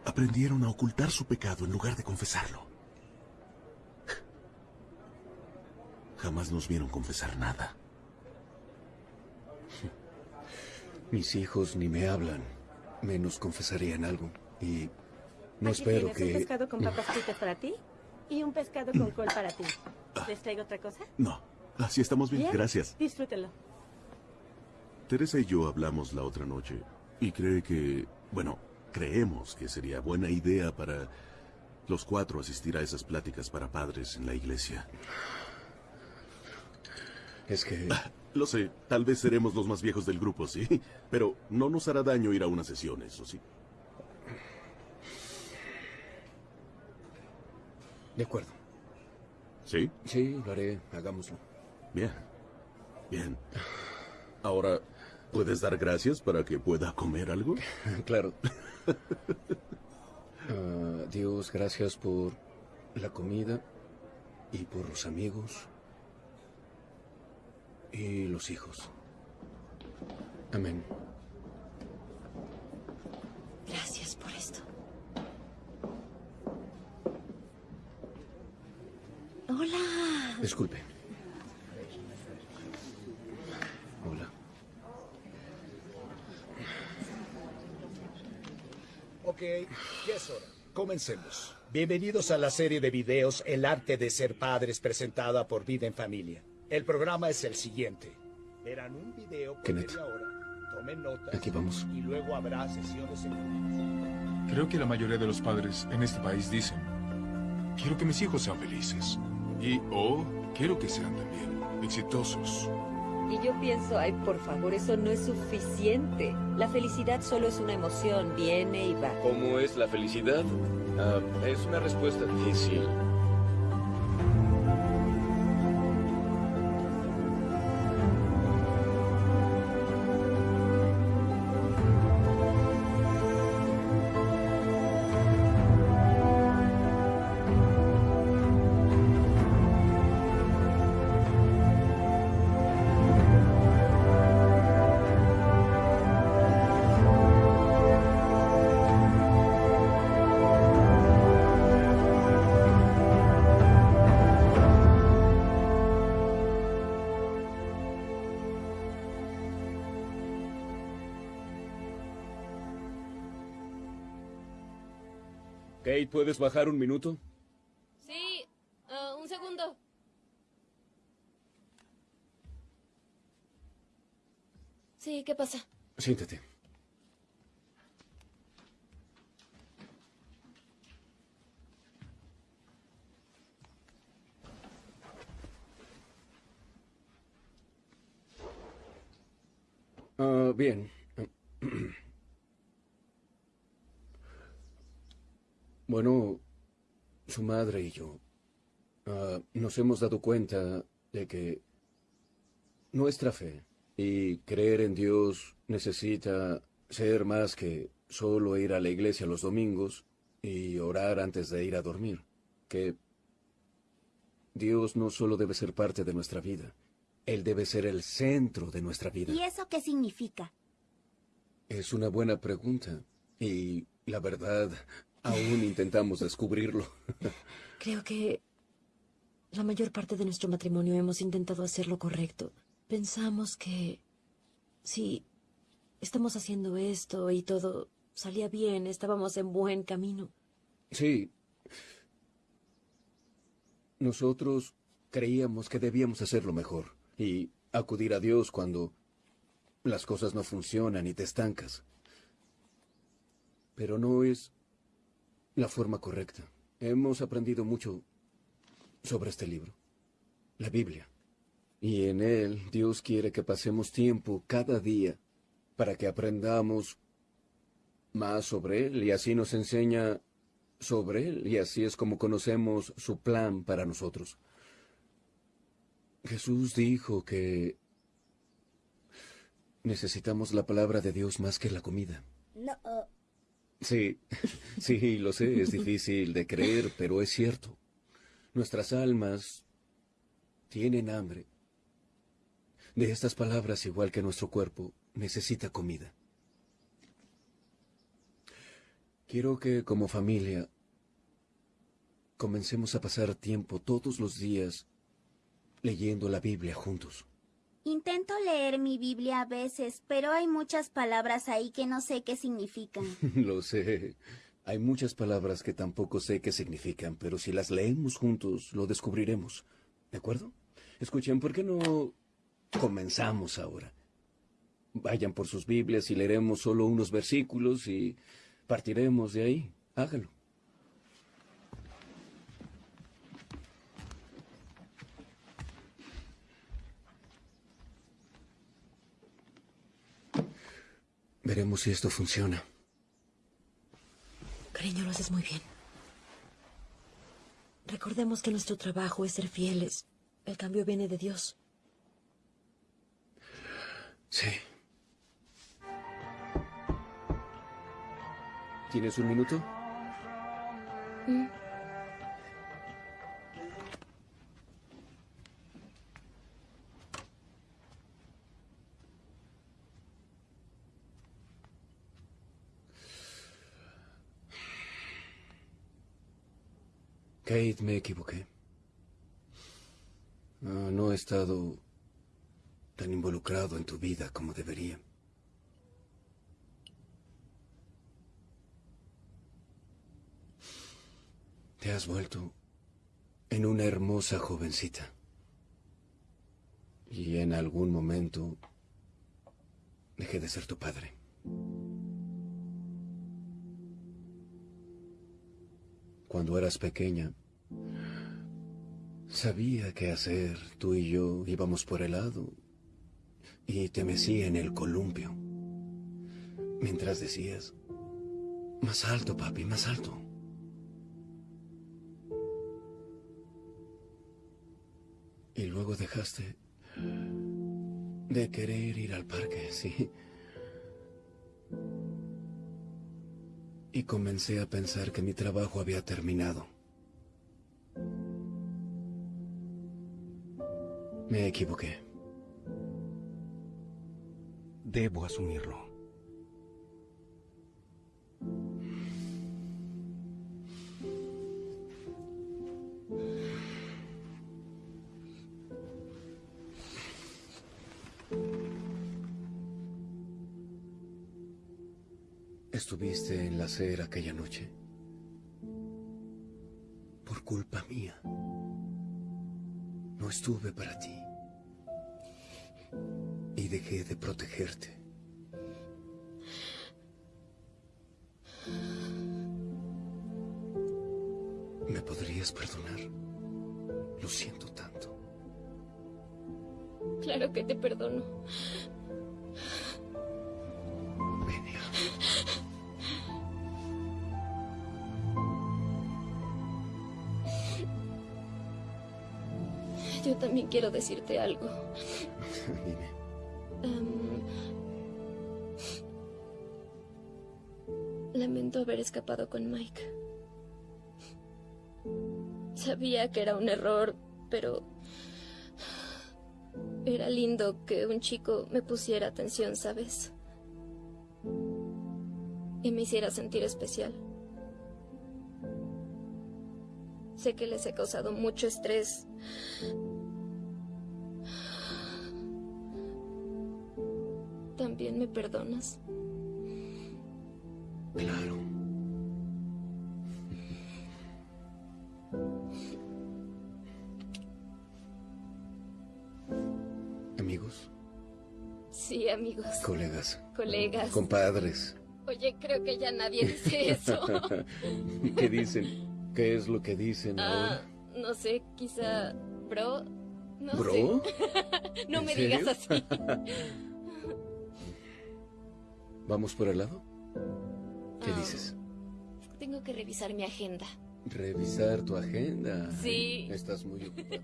Aprendieron a ocultar su pecado en lugar de confesarlo. Jamás nos vieron confesar nada. Mis hijos ni me hablan, menos confesarían algo. Y no Aquí espero tienes un que... pescado con [laughs] papas fritas para ti y un pescado con col para ti. ¿Les traigo otra cosa? No, así estamos bien. Gracias. Disfrútelo. Teresa y yo hablamos la otra noche y cree que, bueno, creemos que sería buena idea para los cuatro asistir a esas pláticas para padres en la iglesia. Es que... Lo sé, tal vez seremos los más viejos del grupo, sí, pero no nos hará daño ir a unas sesiones, ¿o sí? De acuerdo. ¿Sí? Sí, lo haré. Hagámoslo. Bien. Bien. Ahora, ¿puedes dar gracias para que pueda comer algo? [laughs] claro. [laughs] Ah, Dios, gracias por la comida y por los amigos y los hijos. Amén. Gracias por esto. Hola. Disculpe. Hola. Ok, ya es hora. Comencemos. Bienvenidos a la serie de videos El arte de ser padres presentada por Vida en Familia. El programa es el siguiente. Verán un video por Kenneth. media hora, tomen notas Aquí vamos. y luego habrá sesiones en Creo que la mayoría de los padres en este país dicen, quiero que mis hijos sean felices. Y, oh, quiero que sean también exitosos. Y yo pienso, ay, por favor, eso no es suficiente. La felicidad solo es una emoción, viene y va. ¿Cómo es la felicidad? Ah, es una respuesta difícil. Kate, ¿puedes bajar un minuto? Sí, ah, un segundo. Sí, ¿qué pasa? Siéntate. Ah, bien. Bueno, su madre y yo ah, nos hemos dado cuenta de que nuestra fe y creer en Dios necesita ser más que solo ir a la iglesia los domingos y orar antes de ir a dormir. Que Dios no solo debe ser parte de nuestra vida, Él debe ser el centro de nuestra vida. ¿Y eso qué significa? Es una buena pregunta y la verdad, aún intentamos descubrirlo. [laughs] Creo que la mayor parte de nuestro matrimonio hemos intentado hacer lo correcto. Pensamos que si estamos haciendo esto y todo salía bien, estábamos en buen camino. Sí. Nosotros creíamos que debíamos hacerlo mejor y acudir a Dios cuando las cosas no funcionan y te estancas. Pero no es la forma correcta. Hemos aprendido mucho sobre este libro, la Biblia. Y en él Dios quiere que pasemos tiempo cada día para que aprendamos más sobre Él y así nos enseña sobre Él y así es como conocemos su plan para nosotros. Jesús dijo que necesitamos la palabra de Dios más que la comida. No. Sí, [laughs] sí, lo sé, es difícil de creer, pero es cierto. Nuestras almas tienen hambre. De estas palabras, igual que nuestro cuerpo, necesita comida. Quiero que como familia comencemos a pasar tiempo todos los días leyendo la Biblia juntos. Intento leer mi Biblia a veces, pero hay muchas palabras ahí que no sé qué significan. [laughs] Lo sé. Hay muchas palabras que tampoco sé qué significan, pero si las leemos juntos, lo descubriremos. ¿De acuerdo? Escuchen, ¿por qué no comenzamos ahora? Vayan por sus Biblias y leeremos solo unos versículos y partiremos de ahí. Hágalo. Veremos si esto funciona. Cariño, lo haces muy bien. Recordemos que nuestro trabajo es ser fieles. El cambio viene de Dios. Sí. ¿Tienes un minuto? Mm. Kate, me equivoqué. No, no he estado tan involucrado en tu vida como debería. Te has vuelto en una hermosa jovencita. Y en algún momento dejé de ser tu padre. Cuando eras pequeña, sabía qué hacer. Tú y yo íbamos por el lado y te mecía en el columpio. Mientras decías, más alto, papi, más alto. Y luego dejaste de querer ir al parque, sí. Y comencé a pensar que mi trabajo había terminado. Me equivoqué. Debo asumirlo. Estuviste en la acera aquella noche. Por culpa mía. No estuve para ti. Dejé de protegerte. ¿Me podrías perdonar? Lo siento tanto. Claro que te perdono. Yo también quiero decirte algo. [laughs] Dime. Haber escapado con Mike. Sabía que era un error, pero era lindo que un chico me pusiera atención, ¿sabes? Y me hiciera sentir especial. Sé que les he causado mucho estrés. ¿También me perdonas? Claro. ¿Amigos? Sí, amigos. Colegas. Colegas. Compadres. Oye, creo que ya nadie dice eso. [laughs] ¿Qué dicen? ¿Qué es lo que dicen Ah, ahora? no sé, quizá bro. No ¿Bro? sé. [laughs] no ¿En me serio? digas así. [laughs] ¿Vamos por el lado? ¿Qué dices? Tengo que revisar mi agenda. Revisar tu agenda. Sí. Estás muy ocupado.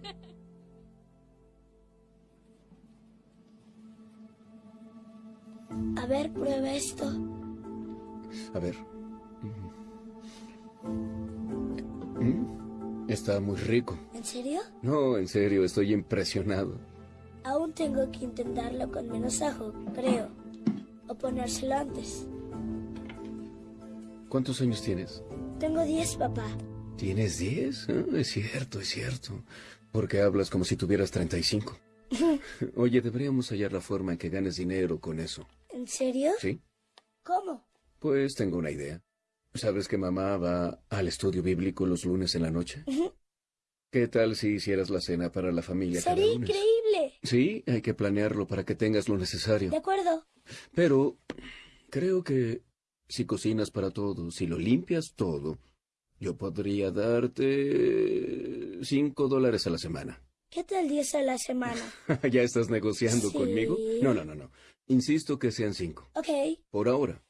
A ver, prueba esto. A ver. Mm, Está muy rico. ¿En serio? No, en serio, estoy impresionado. Aún tengo que intentarlo con menos ajo, creo. O ponérselo antes. ¿Cuántos años tienes? Tengo 10, papá. ¿Tienes 10? Ah, es cierto, es cierto. Porque hablas como si tuvieras 35. [laughs] Oye, deberíamos hallar la forma en que ganes dinero con eso. ¿En serio? ¿Sí? ¿Cómo? Pues tengo una idea. ¿Sabes que mamá va al estudio bíblico los lunes en la noche? ¿Qué tal si hicieras la cena para la familia cada Sería lunes? increíble. Sí, hay que planearlo para que tengas lo necesario. De acuerdo. Pero creo que si cocinas para todos, si lo limpias todo, yo podría darte cinco dólares a la semana. ¿Qué tal 10 a la semana? [laughs] ¿Ya estás negociando Sí. conmigo? No, no, no, no. Insisto que sean cinco. Ok. Por ahora.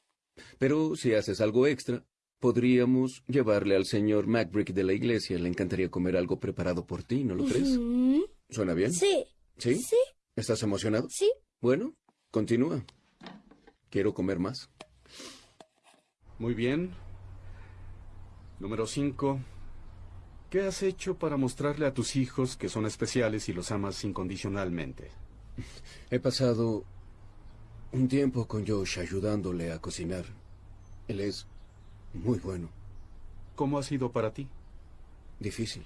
Pero si haces algo extra, podríamos llevarle al señor Macbrick de la iglesia. Le encantaría comer algo preparado por ti, ¿no lo crees? ¿Suena bien? Sí. ¿Sí? Sí. ¿Estás emocionado? Sí. Bueno, continúa. Quiero comer más. Muy bien. Número 5. ¿Qué has hecho para mostrarle a tus hijos que son especiales y los amas incondicionalmente? [laughs] He pasado un tiempo con Josh ayudándole a cocinar. Él es muy bueno. ¿Cómo ha sido para ti? Difícil.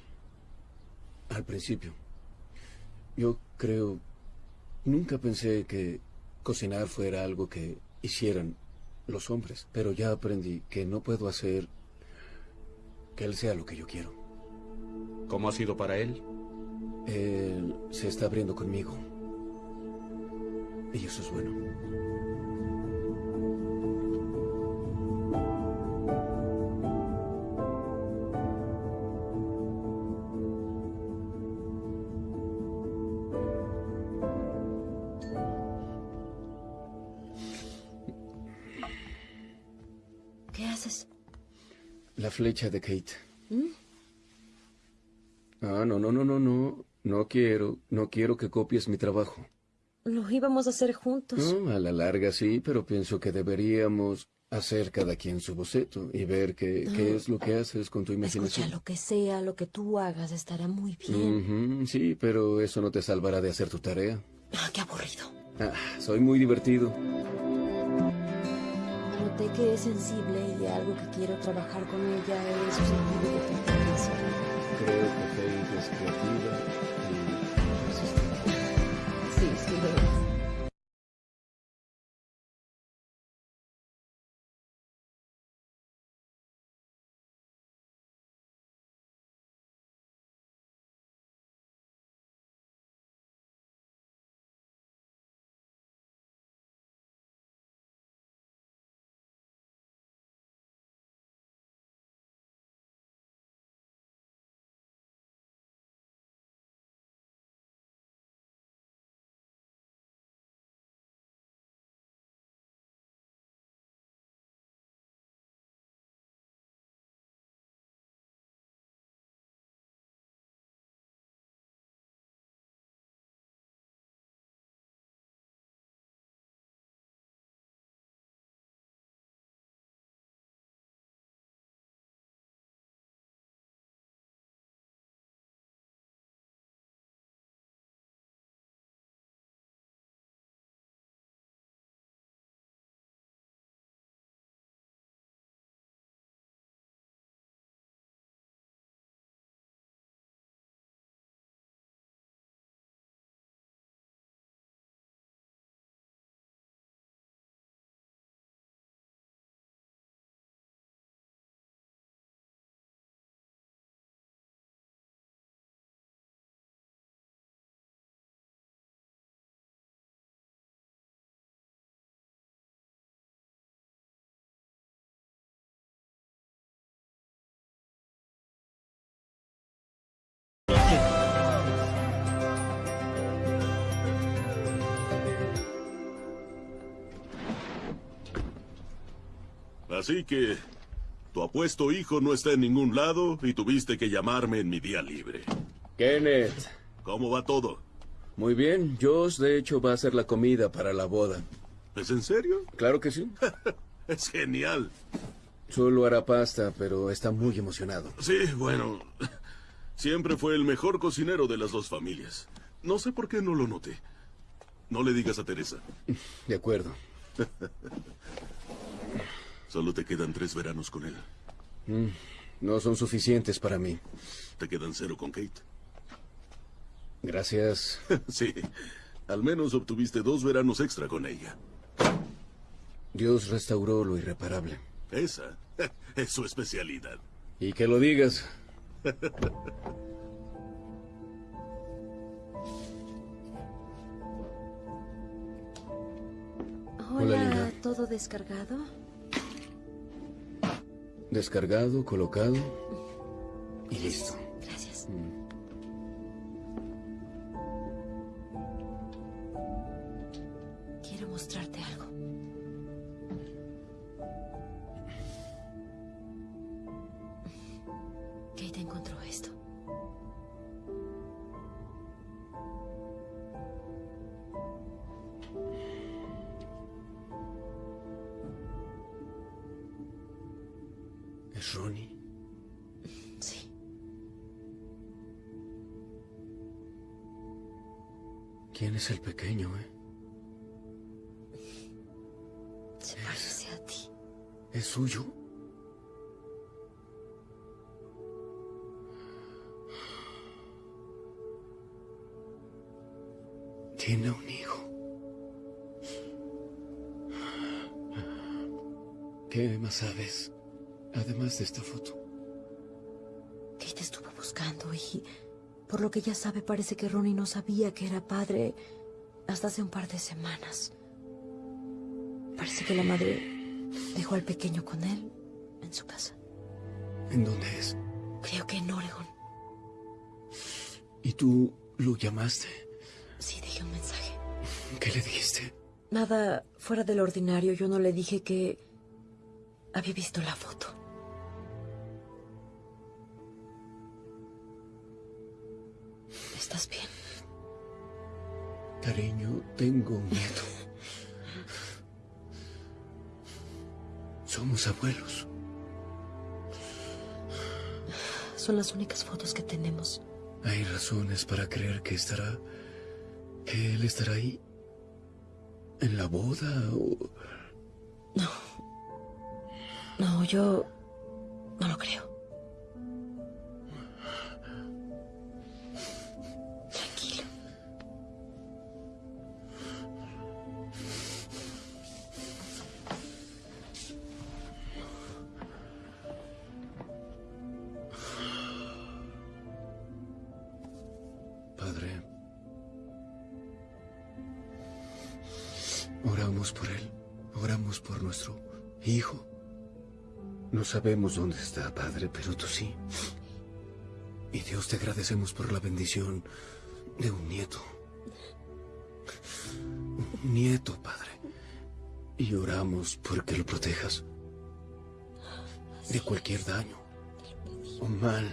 Al principio. Yo creo... Nunca pensé que cocinar fuera algo que hicieran los hombres, pero ya aprendí que no puedo hacer que él sea lo que yo quiero. ¿Cómo ha sido para él? Él se está abriendo conmigo. Y eso es bueno. Flecha de Kate. ¿Mm? Ah, no, no, no, no, no. No quiero, no quiero que copies mi trabajo. Lo íbamos a hacer juntos. No, a la larga sí, pero pienso que deberíamos hacer cada quien su boceto y ver qué, qué es lo que haces con tu Escucha, imaginación. lo que sea, lo que tú hagas estará muy bien. Sí, pero eso no te salvará de hacer tu tarea. Ah, qué aburrido. Ah, soy muy divertido. Noté que es sensible y algo que quiero trabajar con ella es su sentido de pertenencia. Creo que Kate es creativa Así que tu apuesto hijo no está en ningún lado y tuviste que llamarme en mi día libre. Kenneth. ¿Cómo va todo? Muy bien. Josh, de hecho, va a hacer la comida para la boda. ¿Es en serio? Claro que sí. [laughs] Es genial. Solo hará pasta, pero está muy emocionado. Sí, bueno. [laughs] Siempre fue el mejor cocinero de las dos familias. No sé por qué no lo noté. No le digas a Teresa. De acuerdo. [laughs] Solo te quedan tres veranos con él. Mm, no son suficientes para mí. Te quedan cero con Kate. Gracias. [laughs] sí. Al menos obtuviste dos veranos extra con ella. Dios restauró lo irreparable. Esa [laughs] es su especialidad. Y que lo digas. Hola. ¿todo descargado? Descargado, colocado y listo. Gracias. Quiero que ya sabe, parece que Ronnie no sabía que era padre hasta hace un par de semanas. Parece que la madre dejó al pequeño con él en su casa. ¿En dónde es? Creo que en Oregon. ¿Y tú lo llamaste? Sí, dejé un mensaje. ¿Qué le dijiste? Nada fuera del ordinario. Yo no le dije que había visto la foto. Cariño, tengo miedo. Somos abuelos. Son las únicas fotos que tenemos. Hay razones para creer que estará... que él estará ahí. ¿En la boda o...? No. No, yo no lo creo. Sabemos dónde está, Padre, pero tú sí. Y Dios te agradecemos por la bendición de un nieto. Un nieto, Padre. Y oramos porque lo protejas de cualquier daño o mal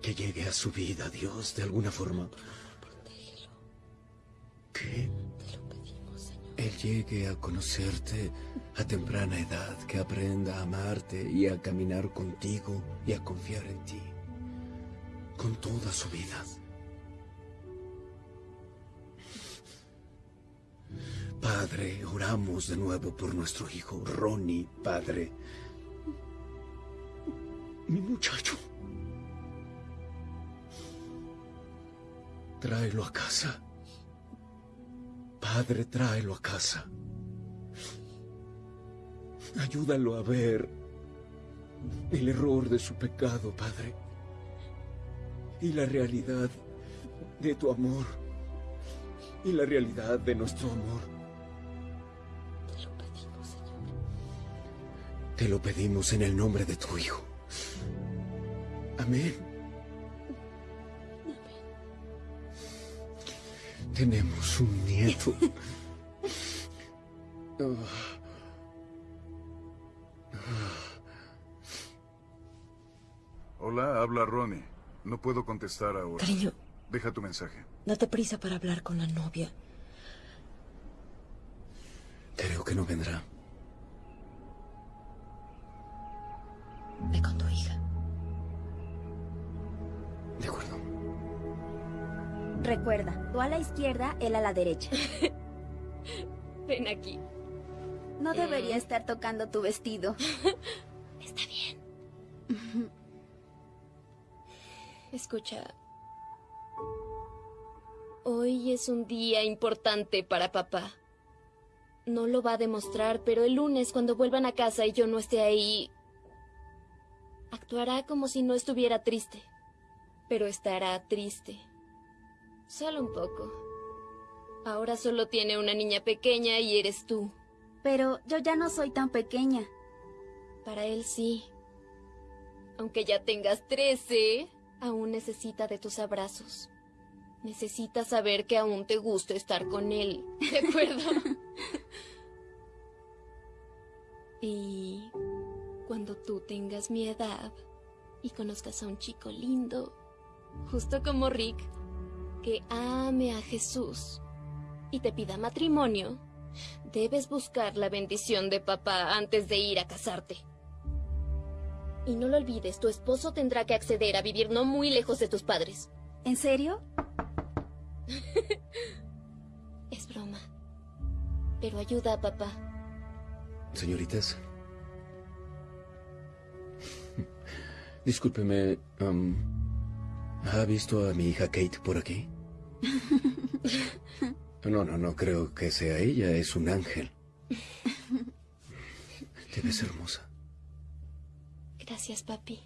que llegue a su vida, Dios, de alguna forma. Que Él llegue a conocerte a temprana edad, que aprenda a amarte y a caminar contigo y a confiar en ti con toda su vida. Padre, oramos de nuevo por nuestro hijo Ronnie, Padre. Mi muchacho. Tráelo a casa. Padre, tráelo a casa. Ayúdalo a ver el error de su pecado, Padre. Y la realidad de tu amor. Y la realidad de nuestro amor. Te lo pedimos, Señor. Te lo pedimos en el nombre de tu Hijo. Amén. Tenemos un nieto. Hola, habla Ronnie. No puedo contestar ahora. Cariño. Deja tu mensaje. Date prisa para hablar con la novia. Creo que no vendrá. Ve con tu hija. De acuerdo. Recuerda, tú a la izquierda, él a la derecha. [laughs] Ven aquí. No debería estar tocando tu vestido. [laughs] Está bien. Escucha, Hoy es un día importante para papá. No lo va a demostrar, pero el lunes, cuando vuelvan a casa y yo no esté ahí, actuará como si no estuviera triste. Pero estará triste. Solo un poco. Ahora solo tiene una niña pequeña y eres tú. Pero yo ya no soy tan pequeña. Para él sí. Aunque ya tengas trece, aún necesita de tus abrazos. Necesita saber que aún te gusta estar con él. ¿De [laughs] acuerdo? [laughs] y cuando tú tengas mi edad y conozcas a un chico lindo, justo como Rick, que ame a Jesús y te pida matrimonio, debes buscar la bendición de papá antes de ir a casarte. Y no lo olvides, tu esposo tendrá que acceder a vivir no muy lejos de tus padres. ¿En serio? [laughs] es broma. Pero ayuda a papá. Señoritas. [laughs] Discúlpeme, um, ¿ha visto a mi hija Kate por aquí? [laughs] No, no, no creo que sea ella, es un ángel. Te ves hermosa. Gracias, papi.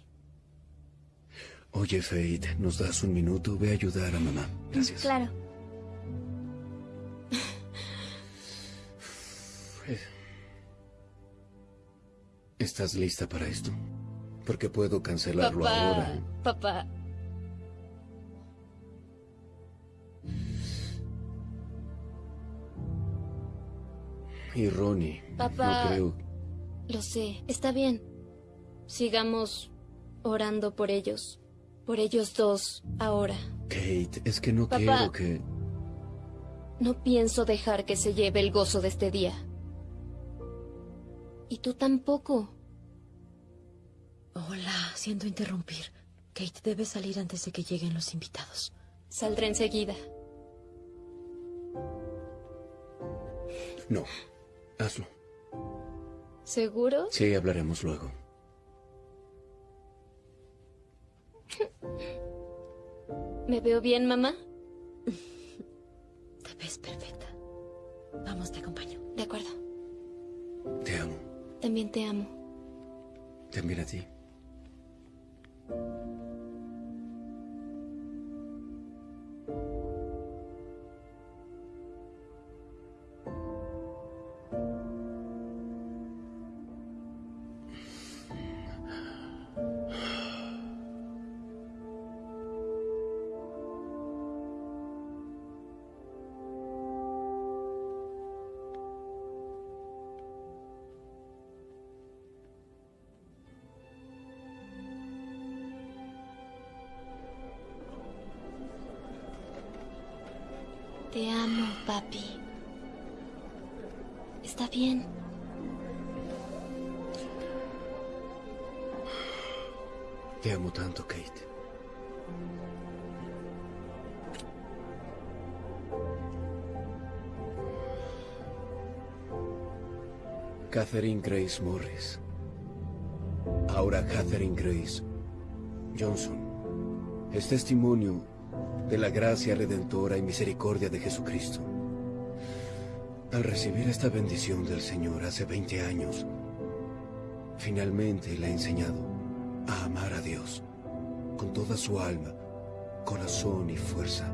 Oye, Faith, ¿nos das un minuto? Ve a ayudar a mamá. Gracias. Claro. ¿Estás lista para esto? Porque puedo cancelarlo papá, ahora. Papá. Y Ronnie, Papá. no creo... Lo sé, está bien. Sigamos orando por ellos. Por ellos dos, ahora. Kate, es que no Papá. quiero que... No pienso dejar que se lleve el gozo de este día. Y tú tampoco. Hola, siento interrumpir. Kate debe salir antes de que lleguen los invitados. Saldré enseguida. No, hazlo. ¿Seguro? Sí, hablaremos luego. [laughs] ¿Me veo bien, mamá? [laughs] Te ves perfecta. Vamos, te acompaño. De acuerdo. Te amo. También te amo. También a ti. Catherine Grace Morris. Ahora Catherine Grace Johnson. Es testimonio de la gracia redentora y misericordia de Jesucristo. Al recibir esta bendición del Señor hace 20 años, finalmente le ha enseñado a amar a Dios con toda su alma, corazón y fuerza.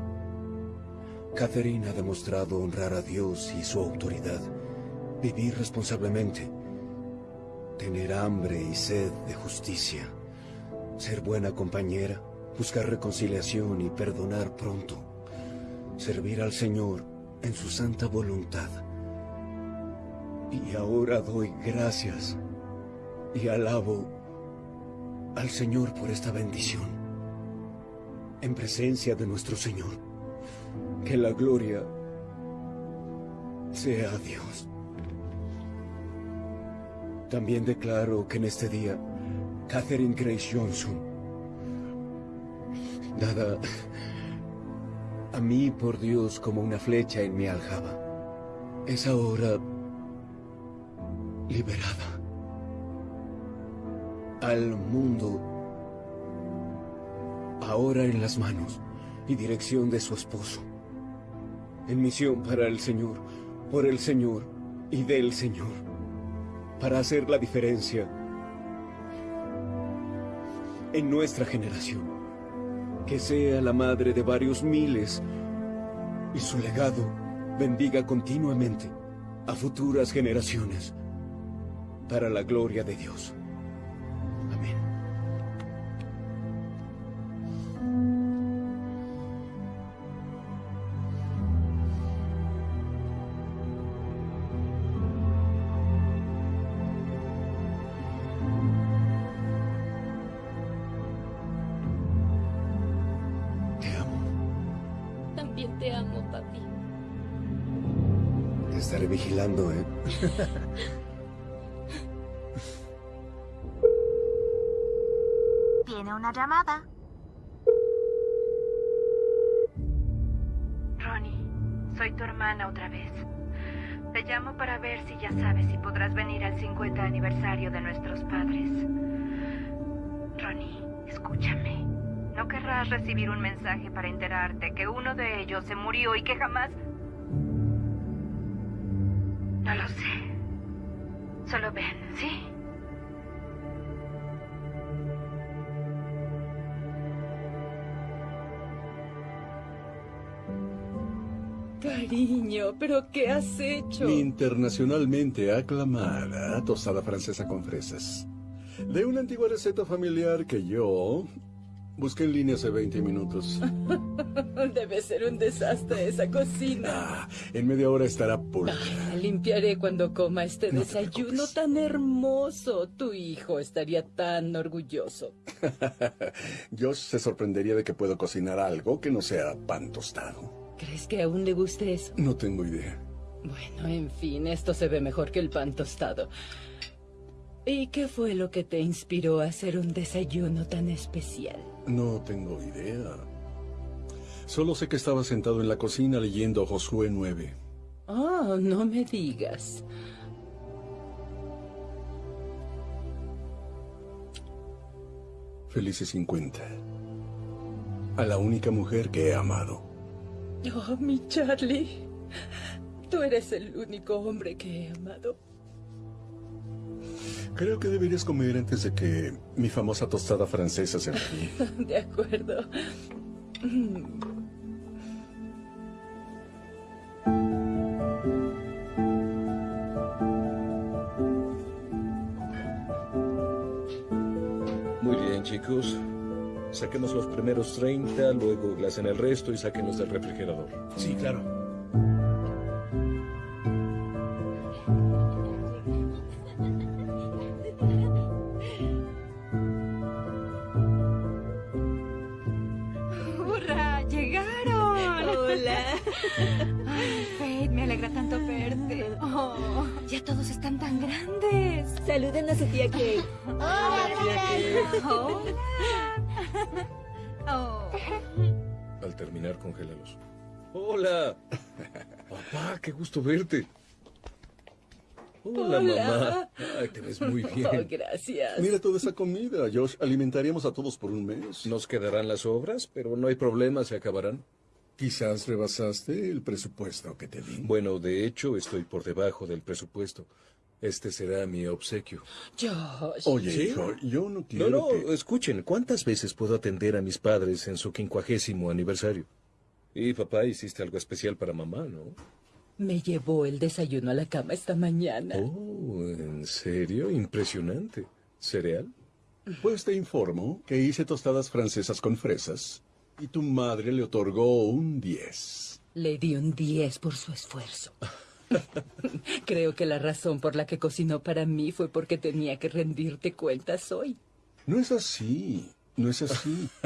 Catherine ha demostrado honrar a Dios y su autoridad, vivir responsablemente, tener hambre y sed de justicia, ser buena compañera, buscar reconciliación y perdonar pronto, servir al Señor en su santa voluntad. Y ahora doy gracias y alabo al Señor por esta bendición. En presencia de nuestro Señor, que la gloria sea a Dios. También declaro que en este día, Catherine Grace Johnson, dada a mí por Dios como una flecha en mi aljaba, es ahora liberada al mundo, ahora en las manos y dirección de su esposo, en misión para el Señor, por el Señor y del Señor, para hacer la diferencia en nuestra generación. Que sea la madre de varios miles y su legado bendiga continuamente a futuras generaciones para la gloria de Dios. 50 aniversario de nuestros padres. Ronnie, escúchame. No querrás recibir un mensaje para enterarte que uno de ellos se murió y que jamás... No lo sé. Solo ven, ¿sí? Cariño, ¿pero qué has hecho? Internacionalmente aclamada tostada francesa con fresas. De una antigua receta familiar que yo busqué en línea hace 20 minutos. [laughs] Debe ser un desastre esa cocina. Ah, en media hora estará pulcra. La limpiaré cuando coma este desayuno tan hermoso. Tu hijo estaría tan orgulloso. [laughs] Josh se sorprendería de que puedo cocinar algo que no sea pan tostado. ¿Crees que aún le guste eso? No tengo idea. Bueno, en fin, esto se ve mejor que el pan tostado. ¿Y qué fue lo que te inspiró a hacer un desayuno tan especial? No tengo idea. Solo sé que estaba sentado en la cocina leyendo Josué 9. Oh, no me digas. Felices 50. A la única mujer que he amado. Oh, mi Charlie. Tú eres el único hombre que he amado. Creo que deberías comer antes de que mi famosa tostada francesa se enfríe. [laughs] De acuerdo. Muy bien, chicos. Saquemos los primeros 30, luego glasen el resto y sáquenlos del refrigerador. Sí, claro. ¡Hurra! ¡Llegaron! Hola. Alegra tanto verte. Oh, ya todos están tan grandes. Saluden a su tía Kate. [laughs] Hola, tía Hola. Oh. Al terminar, congélalos. ¡Hola! Papá, qué gusto verte. Hola, Hola. mamá. Ay, te ves muy bien. Oh, gracias. Mira toda esa comida, Josh. Alimentaríamos a todos por un mes. Nos quedarán las obras, pero no hay problema, se acabarán. Quizás rebasaste el presupuesto que te di. Bueno, de hecho, estoy por debajo del presupuesto. Este será mi obsequio. Josh. Oye, ¿Sí? hijo, yo no quiero No, no, que... escuchen, ¿cuántas veces puedo atender a mis padres en su quincuagésimo aniversario? Y papá, hiciste algo especial para mamá, ¿no? Me llevó el desayuno a la cama esta mañana. Oh, ¿en serio? Impresionante. ¿Cereal? Pues te informo que hice tostadas francesas con fresas y tu madre le otorgó un 10. Le di un 10 por su esfuerzo. [laughs] Creo que la razón por la que cocinó para mí fue porque tenía que rendirte cuentas hoy. No es así, no es así. [laughs]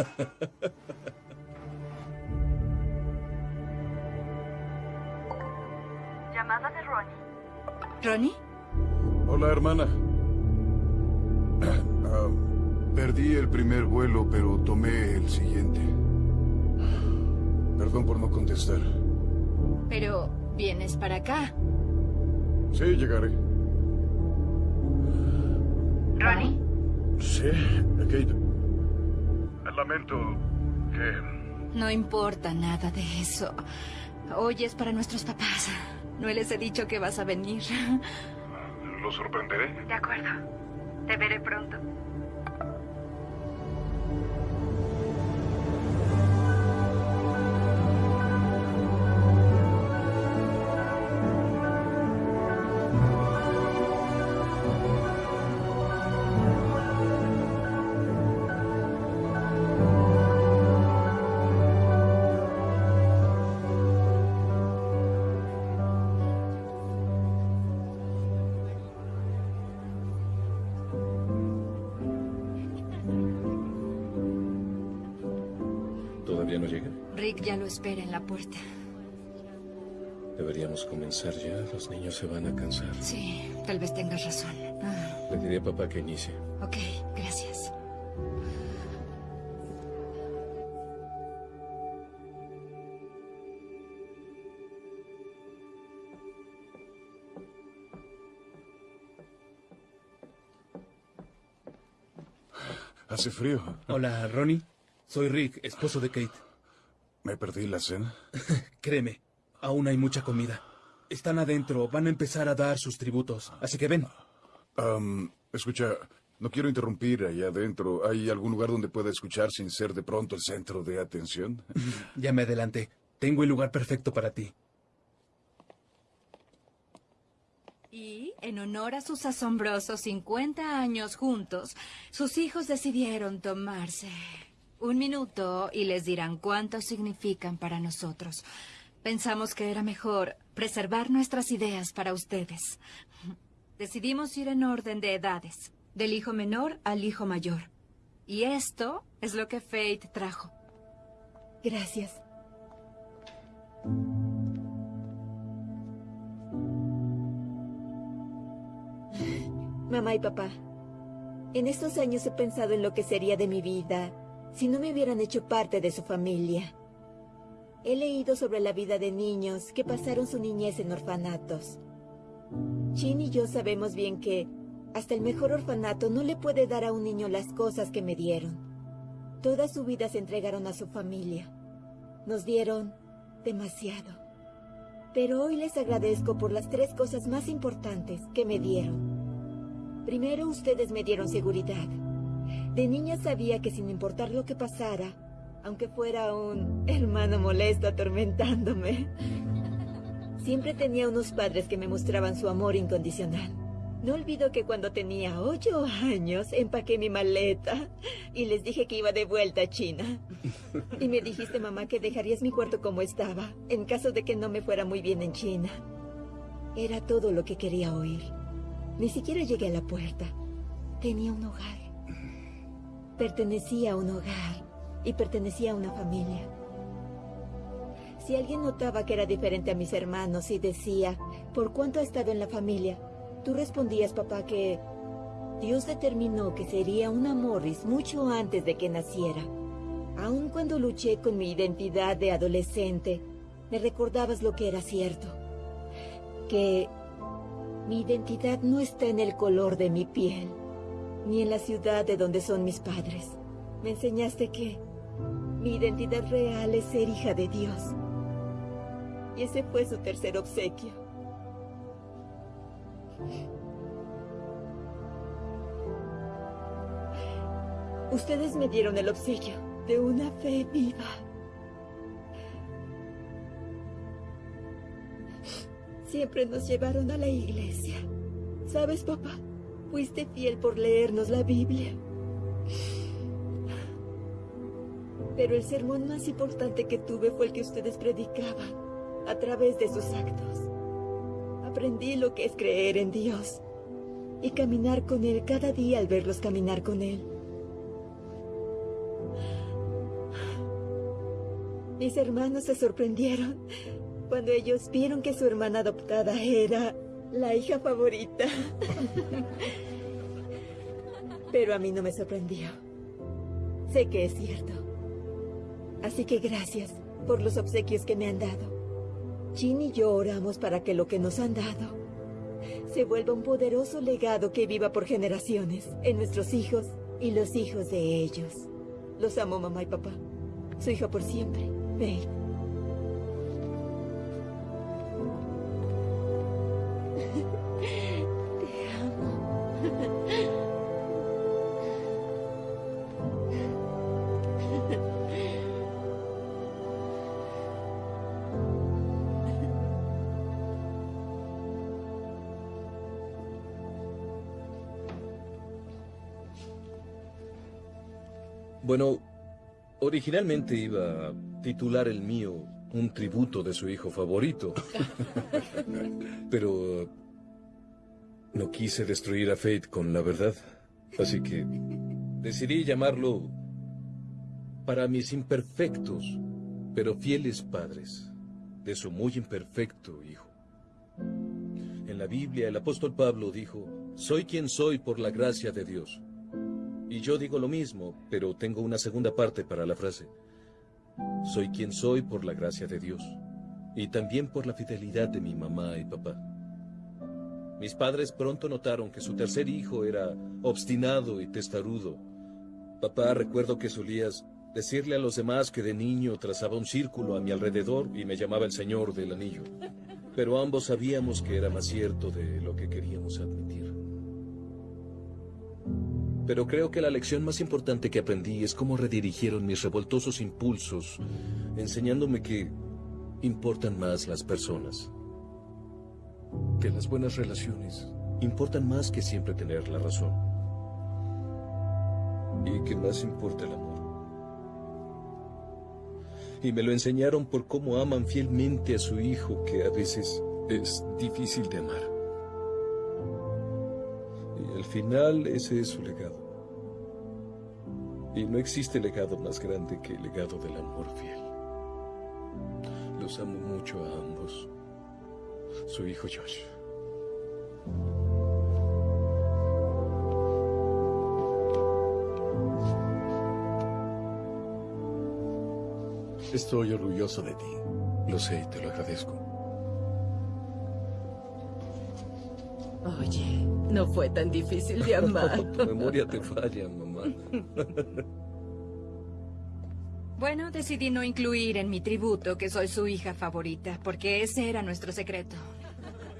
Llamada de Ronnie. ¿Ronnie? Hola, hermana. [clears throat] Ah, perdí el primer vuelo, pero tomé el siguiente. Perdón por no contestar. Pero vienes para acá. Sí, llegaré. Ronnie. Sí, Kate. Lamento que... No importa nada de eso. Hoy es para nuestros papás. No les he dicho que vas a venir. ¿Lo sorprenderé? De acuerdo. Te veré pronto. Lo espera en la puerta. Deberíamos comenzar ya. Los niños se van a cansar. Sí, tal vez tengas razón. Ah, Le diré a papá que inicie. ok, gracias. Hace frío. Hola, Ronnie. Soy Rick, esposo de Kate. Me perdí la cena. [laughs] Créeme, aún hay mucha comida. Están adentro, van a empezar a dar sus tributos. Así que ven. Escucha, no quiero interrumpir allá adentro. ¿Hay algún lugar donde pueda escuchar sin ser de pronto el centro de atención? [laughs] Ya me adelanté. Tengo el lugar perfecto para ti. Y, en honor a sus asombrosos 50 años juntos, sus hijos decidieron tomarse un minuto y les dirán cuánto significan para nosotros. Pensamos que era mejor preservar nuestras ideas para ustedes. Decidimos ir en orden de edades, del hijo menor al hijo mayor. Y esto es lo que Fate trajo. Gracias. Mamá y papá, en estos años he pensado en lo que sería de mi vida si no me hubieran hecho parte de su familia. He leído sobre la vida de niños que pasaron su niñez en orfanatos. Chin y yo sabemos bien que hasta el mejor orfanato no le puede dar a un niño las cosas que me dieron. Toda su vida se entregaron a su familia. Nos dieron demasiado. Pero hoy les agradezco por las tres cosas más importantes que me dieron. Primero, ustedes me dieron seguridad. De niña sabía que sin importar lo que pasara, aunque fuera un hermano molesto atormentándome, siempre tenía unos padres que me mostraban su amor incondicional. No olvido que cuando tenía ocho años empaqué mi maleta y les dije que iba de vuelta a China. Y me dijiste, mamá, que dejarías mi cuarto como estaba en caso de que no me fuera muy bien en China. Era todo lo que quería oír. Ni siquiera llegué a la puerta. Tenía un hogar. Pertenecía a un hogar y pertenecía a una familia. Si alguien notaba que era diferente a mis hermanos y decía, ¿por cuánto ha estado en la familia? Tú respondías, papá, que Dios determinó que sería una Morris mucho antes de que naciera. Aun cuando luché con mi identidad de adolescente, me recordabas lo que era cierto. Que mi identidad no está en el color de mi piel, ni en la ciudad de donde son mis padres. Me enseñaste que mi identidad real es ser hija de Dios. Y ese fue su tercer obsequio. Ustedes me dieron el obsequio de una fe viva. Siempre nos llevaron a la iglesia. ¿Sabes, papá? Fuiste fiel por leernos la Biblia. Pero el sermón más importante que tuve fue el que ustedes predicaban a través de sus actos. Aprendí lo que es creer en Dios y caminar con Él cada día al verlos caminar con Él. Mis hermanos se sorprendieron cuando ellos vieron que su hermana adoptada era la hija favorita. Pero a mí no me sorprendió. Sé que es cierto. Así que gracias por los obsequios que me han dado. Jean y yo oramos para que lo que nos han dado se vuelva un poderoso legado que viva por generaciones en nuestros hijos y los hijos de ellos. Los amo, mamá y papá. Su hija por siempre, Faith. Bueno, originalmente iba a titular el mío un tributo de su hijo favorito. [laughs] Pero no quise destruir a Fate con la verdad. Así que decidí llamarlo para mis imperfectos, pero fieles padres, de su muy imperfecto hijo. En la Biblia el apóstol Pablo dijo, soy quien soy por la gracia de Dios. Y yo digo lo mismo, pero tengo una segunda parte para la frase. Soy quien soy por la gracia de Dios. Y también por la fidelidad de mi mamá y papá. Mis padres pronto notaron que su tercer hijo era obstinado y testarudo. Papá, recuerdo que solías decirle a los demás que de niño trazaba un círculo a mi alrededor y me llamaba el Señor del Anillo. Pero ambos sabíamos que era más cierto de lo que queríamos admitir. Pero creo que la lección más importante que aprendí es cómo redirigieron mis revoltosos impulsos, enseñándome que importan más las personas. Que las buenas relaciones importan más que siempre tener la razón. Y que más importa el amor. Y me lo enseñaron por cómo aman fielmente a su hijo, que a veces es difícil de amar. Al final ese es su legado. Y no existe legado más grande que el legado del amor fiel. Los amo mucho a ambos. Su hijo Josh. Estoy orgulloso de ti. Lo sé y te lo agradezco. Oye, no fue tan difícil de amar. [laughs] tu memoria te falla, mamá. [laughs] Bueno, decidí no incluir en mi tributo que soy su hija favorita, porque ese era nuestro secreto.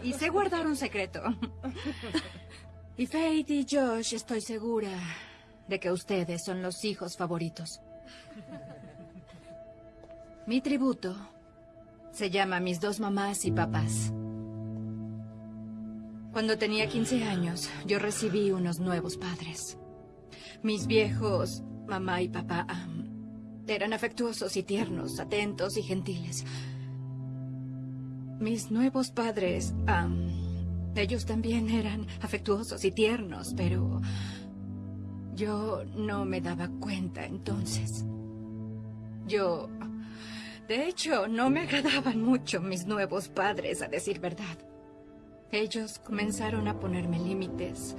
Y sé guardar un secreto. [laughs] Y Faith y Josh, estoy segura de que ustedes son los hijos favoritos. Mi tributo se llama Mis dos mamás y papás. Cuando tenía 15 años, yo recibí unos nuevos padres. Mis viejos, mamá y papá, eran afectuosos y tiernos, atentos y gentiles. Mis nuevos padres, ellos también eran afectuosos y tiernos, pero yo no me daba cuenta entonces. Yo... De hecho, no me agradaban mucho mis nuevos padres, a decir verdad. Ellos comenzaron a ponerme límites.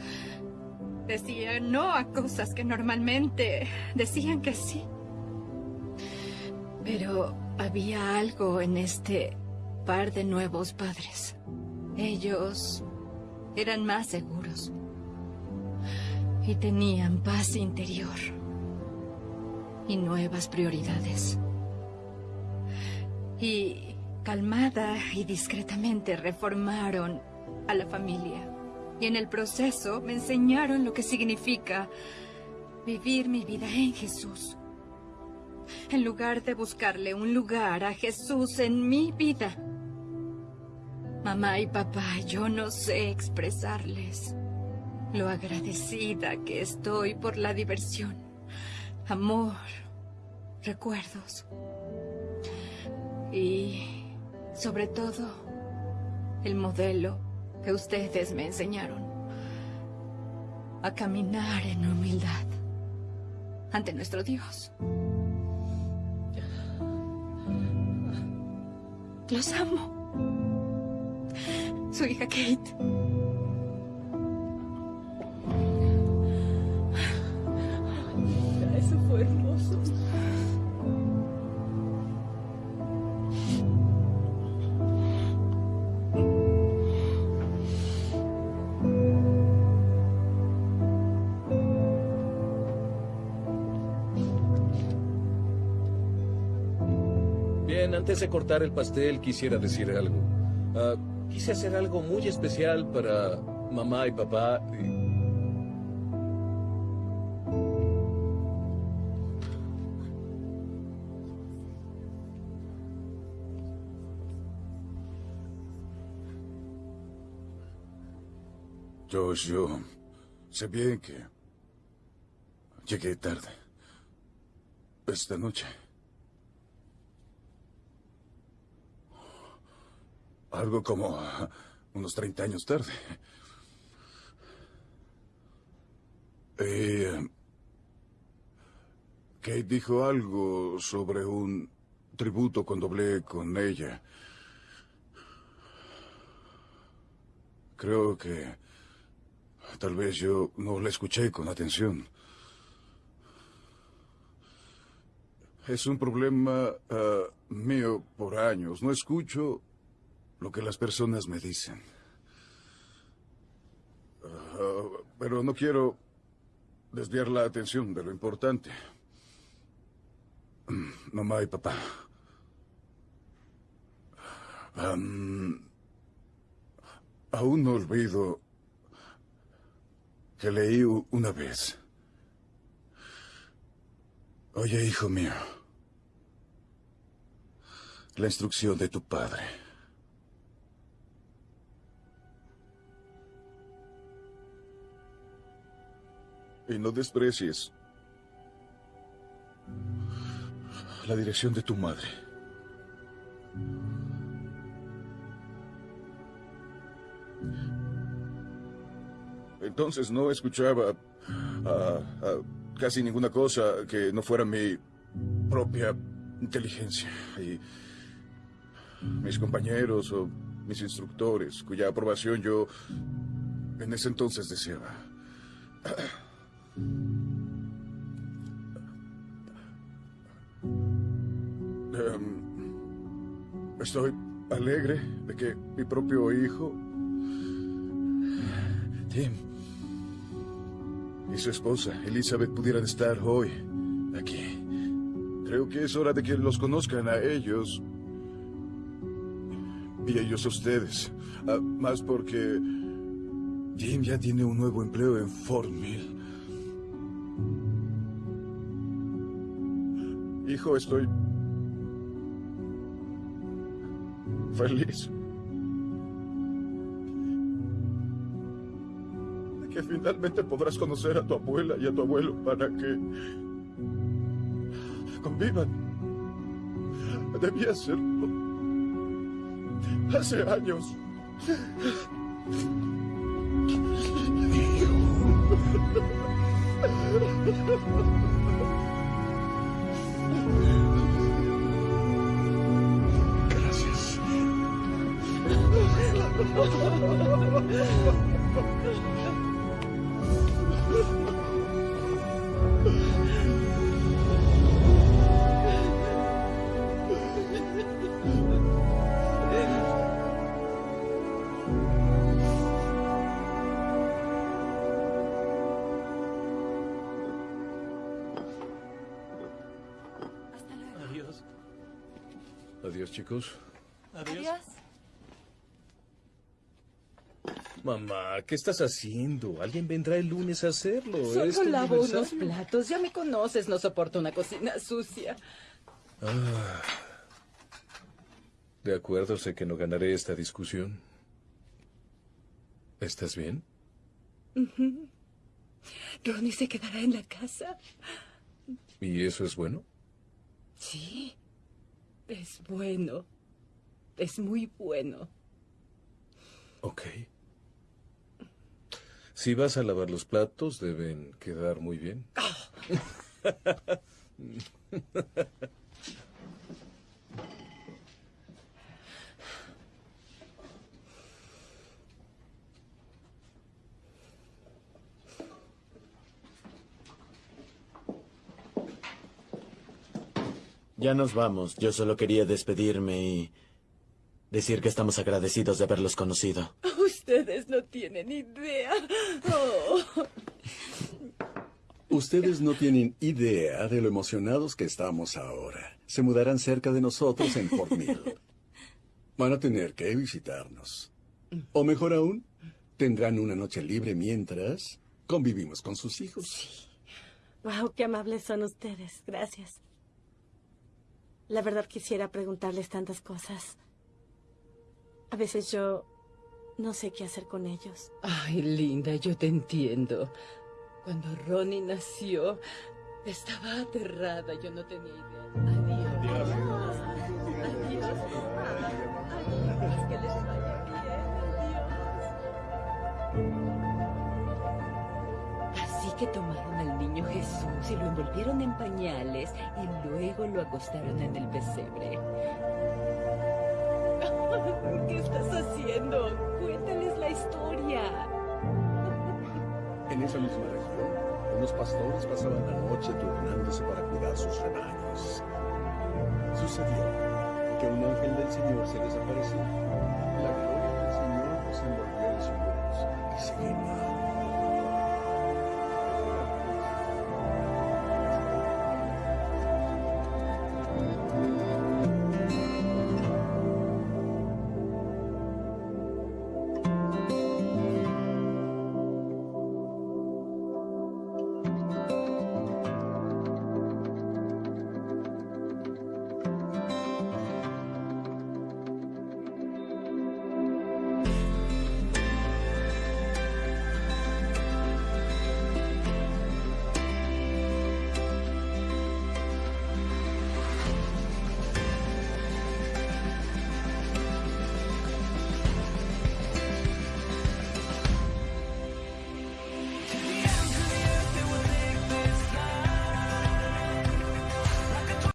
Decían no a cosas que normalmente decían que sí. Pero había algo en este par de nuevos padres. Ellos eran más seguros. Y tenían paz interior. Y nuevas prioridades. Y calmada y discretamente reformaron a la familia. Y en el proceso me enseñaron lo que significa vivir mi vida en Jesús. En lugar de buscarle un lugar a Jesús en mi vida. Mamá y papá, yo no sé expresarles lo agradecida que estoy por la diversión, amor, recuerdos. Y, sobre todo, el modelo que ustedes me enseñaron a caminar en humildad ante nuestro Dios. Los amo. Su hija Kate. Eso fue hermoso. Antes de cortar el pastel quisiera decir algo. Ah, Quise hacer algo muy especial para mamá y papá. y- yo sé bien que llegué tarde. Esta noche. Algo como unos 30 años tarde. Y, eh, Kate dijo algo sobre un tributo cuando hablé con ella. Creo que tal vez yo no la escuché con atención. Es un problema ah, mío por años. No escucho lo que las personas me dicen. Ah, pero no quiero desviar la atención de lo importante. Mamá y papá. Aún no olvido que leí una vez. Oye, hijo mío, la instrucción de tu padre. Y no desprecies la dirección de tu madre. Entonces no escuchaba ah, ah, casi ninguna cosa que no fuera mi propia inteligencia. Y mis compañeros o mis instructores, cuya aprobación yo en ese entonces deseaba. Em, estoy alegre de que mi propio hijo, Tim, y su esposa, Elizabeth, pudieran estar hoy aquí. Creo que es hora de que los conozcan a ellos y ellos a ustedes. Ah, más porque Jim ya tiene un nuevo empleo en Fort Mill. Hijo, estoy feliz. De que finalmente podrás conocer a tu abuela y a tu abuelo para que convivan. Debía hacerlo. Hace años. Gracias. Adiós, chicos. Adiós. Mamá, ¿qué estás haciendo? Alguien vendrá el lunes a hacerlo. Solo Es lavo unos platos. Ya me conoces, no soporto una cocina sucia. Ah. De acuerdo, sé que no ganaré esta discusión. ¿Estás bien? Ujú. Ronnie se quedará en la casa. ¿Y eso es bueno? Sí. Es bueno. Es muy bueno. Ok. Si vas a lavar los platos, deben quedar muy bien. [laughs] Ya nos vamos. Yo solo quería despedirme y decir que estamos agradecidos de haberlos conocido. Ustedes no tienen idea. Oh. Ustedes no tienen idea de lo emocionados que estamos ahora. Se mudarán cerca de nosotros en Fort Mill. Van a tener que visitarnos. O mejor aún, tendrán una noche libre mientras convivimos con sus hijos. Wow, qué amables son ustedes. Gracias. La verdad quisiera preguntarles tantas cosas. A veces yo no sé qué hacer con ellos. Ay, linda, yo te entiendo. Cuando Ronnie nació, estaba aterrada. Yo no tenía idea. Adiós. Adiós. Adiós. Adiós. Que les vaya bien. Adiós. Así que tomaron niño Jesús y lo envolvieron en pañales y luego lo acostaron en el pesebre. [laughs] ¿Qué estás haciendo? Cuéntales la historia. En esa misma región, unos pastores pasaban la noche turnándose para cuidar sus rebaños. Sucedió que un ángel del Señor se les apareció. La